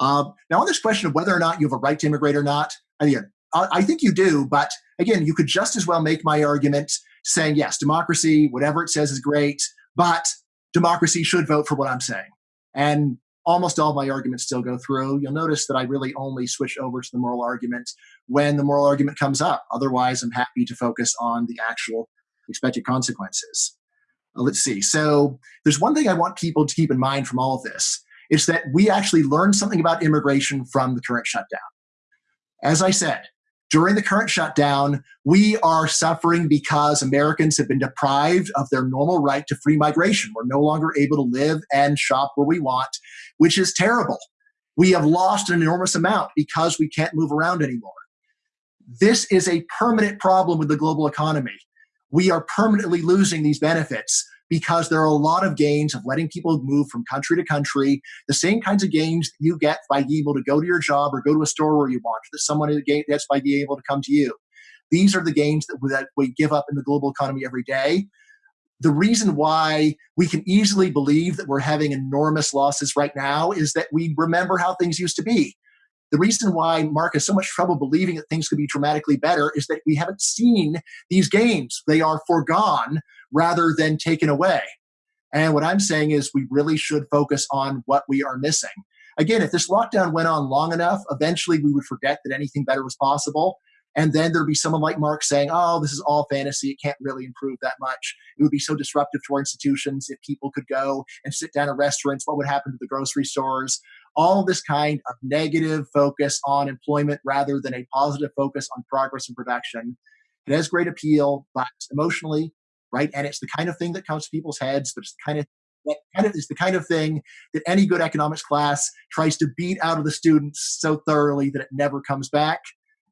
Um, now, on this question of whether or not you have a right to immigrate or not, again, I think you do, but again, you could just as well make my argument saying, yes, democracy, whatever it says is great, but democracy should vote for what I'm saying. And almost all my arguments still go through. You'll notice that I really only switch over to the moral argument when the moral argument comes up. Otherwise, I'm happy to focus on the actual expected consequences. Uh, let's see. So there's one thing I want people to keep in mind from all of this. It's that we actually learned something about immigration from the current shutdown. As I said, during the current shutdown, we are suffering because Americans have been deprived of their normal right to free migration. We're no longer able to live and shop where we want, which is terrible. We have lost an enormous amount because we can't move around anymore. This is a permanent problem with the global economy. We are permanently losing these benefits because there are a lot of gains of letting people move from country to country, the same kinds of gains you get by being able to go to your job or go to a store where you want, that someone gets by being able to come to you. These are the gains that, that we give up in the global economy every day. The reason why we can easily believe that we're having enormous losses right now is that we remember how things used to be. The reason why Mark has so much trouble believing that things could be dramatically better is that we haven't seen these gains. They are foregone rather than taken away. And what I'm saying is we really should focus on what we are missing. Again, if this lockdown went on long enough, eventually we would forget that anything better was possible. And then there'd be someone like Mark saying, oh, this is all fantasy. It can't really improve that much. It would be so disruptive to our institutions if people could go and sit down at restaurants. What would happen to the grocery stores? All this kind of negative focus on employment rather than a positive focus on progress and production. It has great appeal, but emotionally, right? And it's the kind of thing that comes to people's heads, but it's the kind of that kind of is the kind of thing that any good economics class tries to beat out of the students so thoroughly that it never comes back.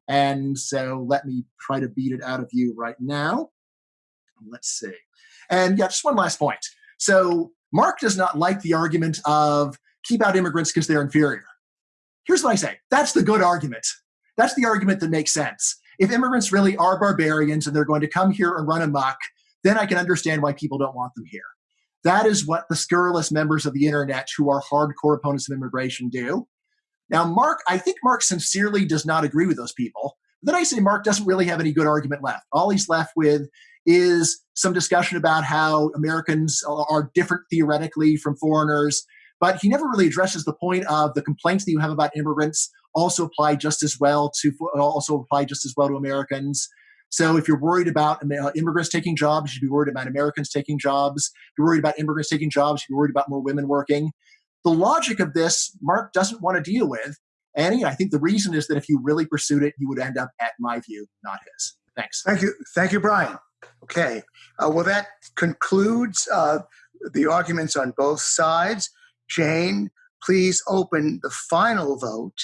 And so let me try to beat it out of you right now. Let's see. And yeah, just one last point. So Mark does not like the argument of keep out immigrants because they're inferior. Here's what I say that's the good argument. That's the argument that makes sense. If immigrants really are barbarians and they're going to come here and run amok, then I can understand why people don't want them here. That is what the scurrilous members of the internet who are hardcore opponents of immigration do. Now, Mark, I think Mark sincerely does not agree with those people. Then I say Mark doesn't really have any good argument left. All he's left with is some discussion about how Americans are different theoretically from foreigners, but he never really addresses the point of the complaints that you have about immigrants also apply just as well to also apply just as well to Americans. So if you're worried about uh, immigrants taking jobs, you should be worried about Americans taking jobs. If you're worried about immigrants taking jobs, you're worried about more women working. The logic of this, Mark doesn't want to deal with. And I think the reason is that if you really pursued it, you would end up, at my view, not his. Thanks. Thank you. Thank you, Bryan. Okay. Uh, well, that concludes uh, the arguments on both sides. Jane, please open the final vote.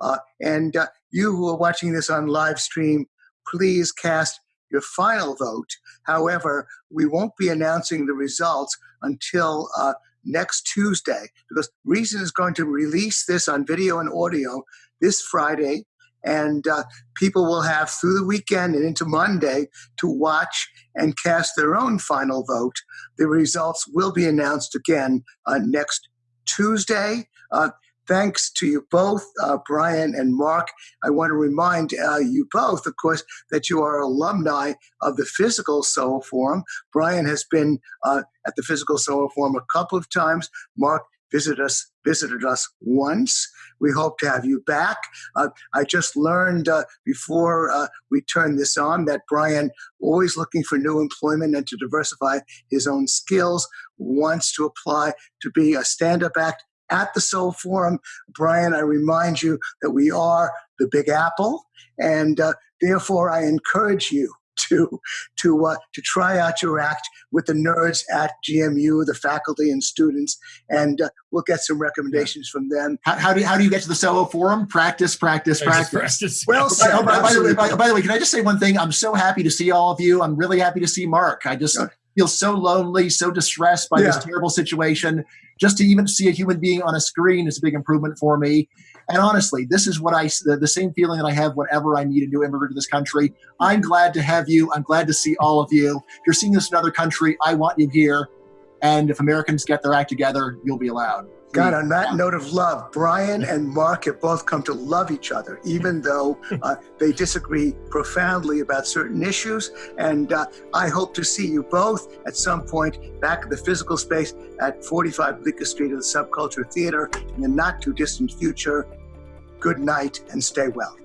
Uh, and uh, you who are watching this on live stream, please cast your final vote. However, we won't be announcing the results until uh, next Tuesday because Reason is going to release this on video and audio this Friday. And uh, people will have through the weekend and into Monday to watch and cast their own final vote. The results will be announced again uh, next Tuesday. Thanks to you both, uh, Bryan and Mark. I want to remind uh, you both, of course, that you are alumni of the Physical Soho Forum. Bryan has been uh, at the Physical Soho Forum a couple of times. Mark visited us visited us once. We hope to have you back. Uh, I just learned uh, before uh, we turn this on that Bryan, always looking for new employment and to diversify his own skills, wants to apply to be a stand-up act at the Soho Forum. Bryan, I remind you that we are the Big Apple, and uh, therefore I encourage you to to uh, to try out your act with the nerds at GMU, the faculty and students, and uh, we'll get some recommendations from them. How, how, do you, how do you get to the Soho Forum? Practice, practice, practice. practice. Well, By, oh, by, by, the way, by, by, the way, can I just say one thing? I'm so happy to see all of you. I'm really happy to see Mark. I just feel so lonely, so distressed by yeah. this terrible situation. Just to even see a human being on a screen is a big improvement for me. And honestly, this is what I the, the same feeling that I have whenever I meet a new immigrant to this country. I'm glad to have you. I'm glad to see all of you. If you're seeing this in another country, I want you here. And if Americans get their act together, you'll be allowed. God, on that note of love, Bryan and Mark have both come to love each other, even though uh, they disagree profoundly about certain issues. And uh, I hope to see you both at some point back in the physical space at 45 Bleecker Street of the Subculture Theater in the not too distant future. Good night and stay well.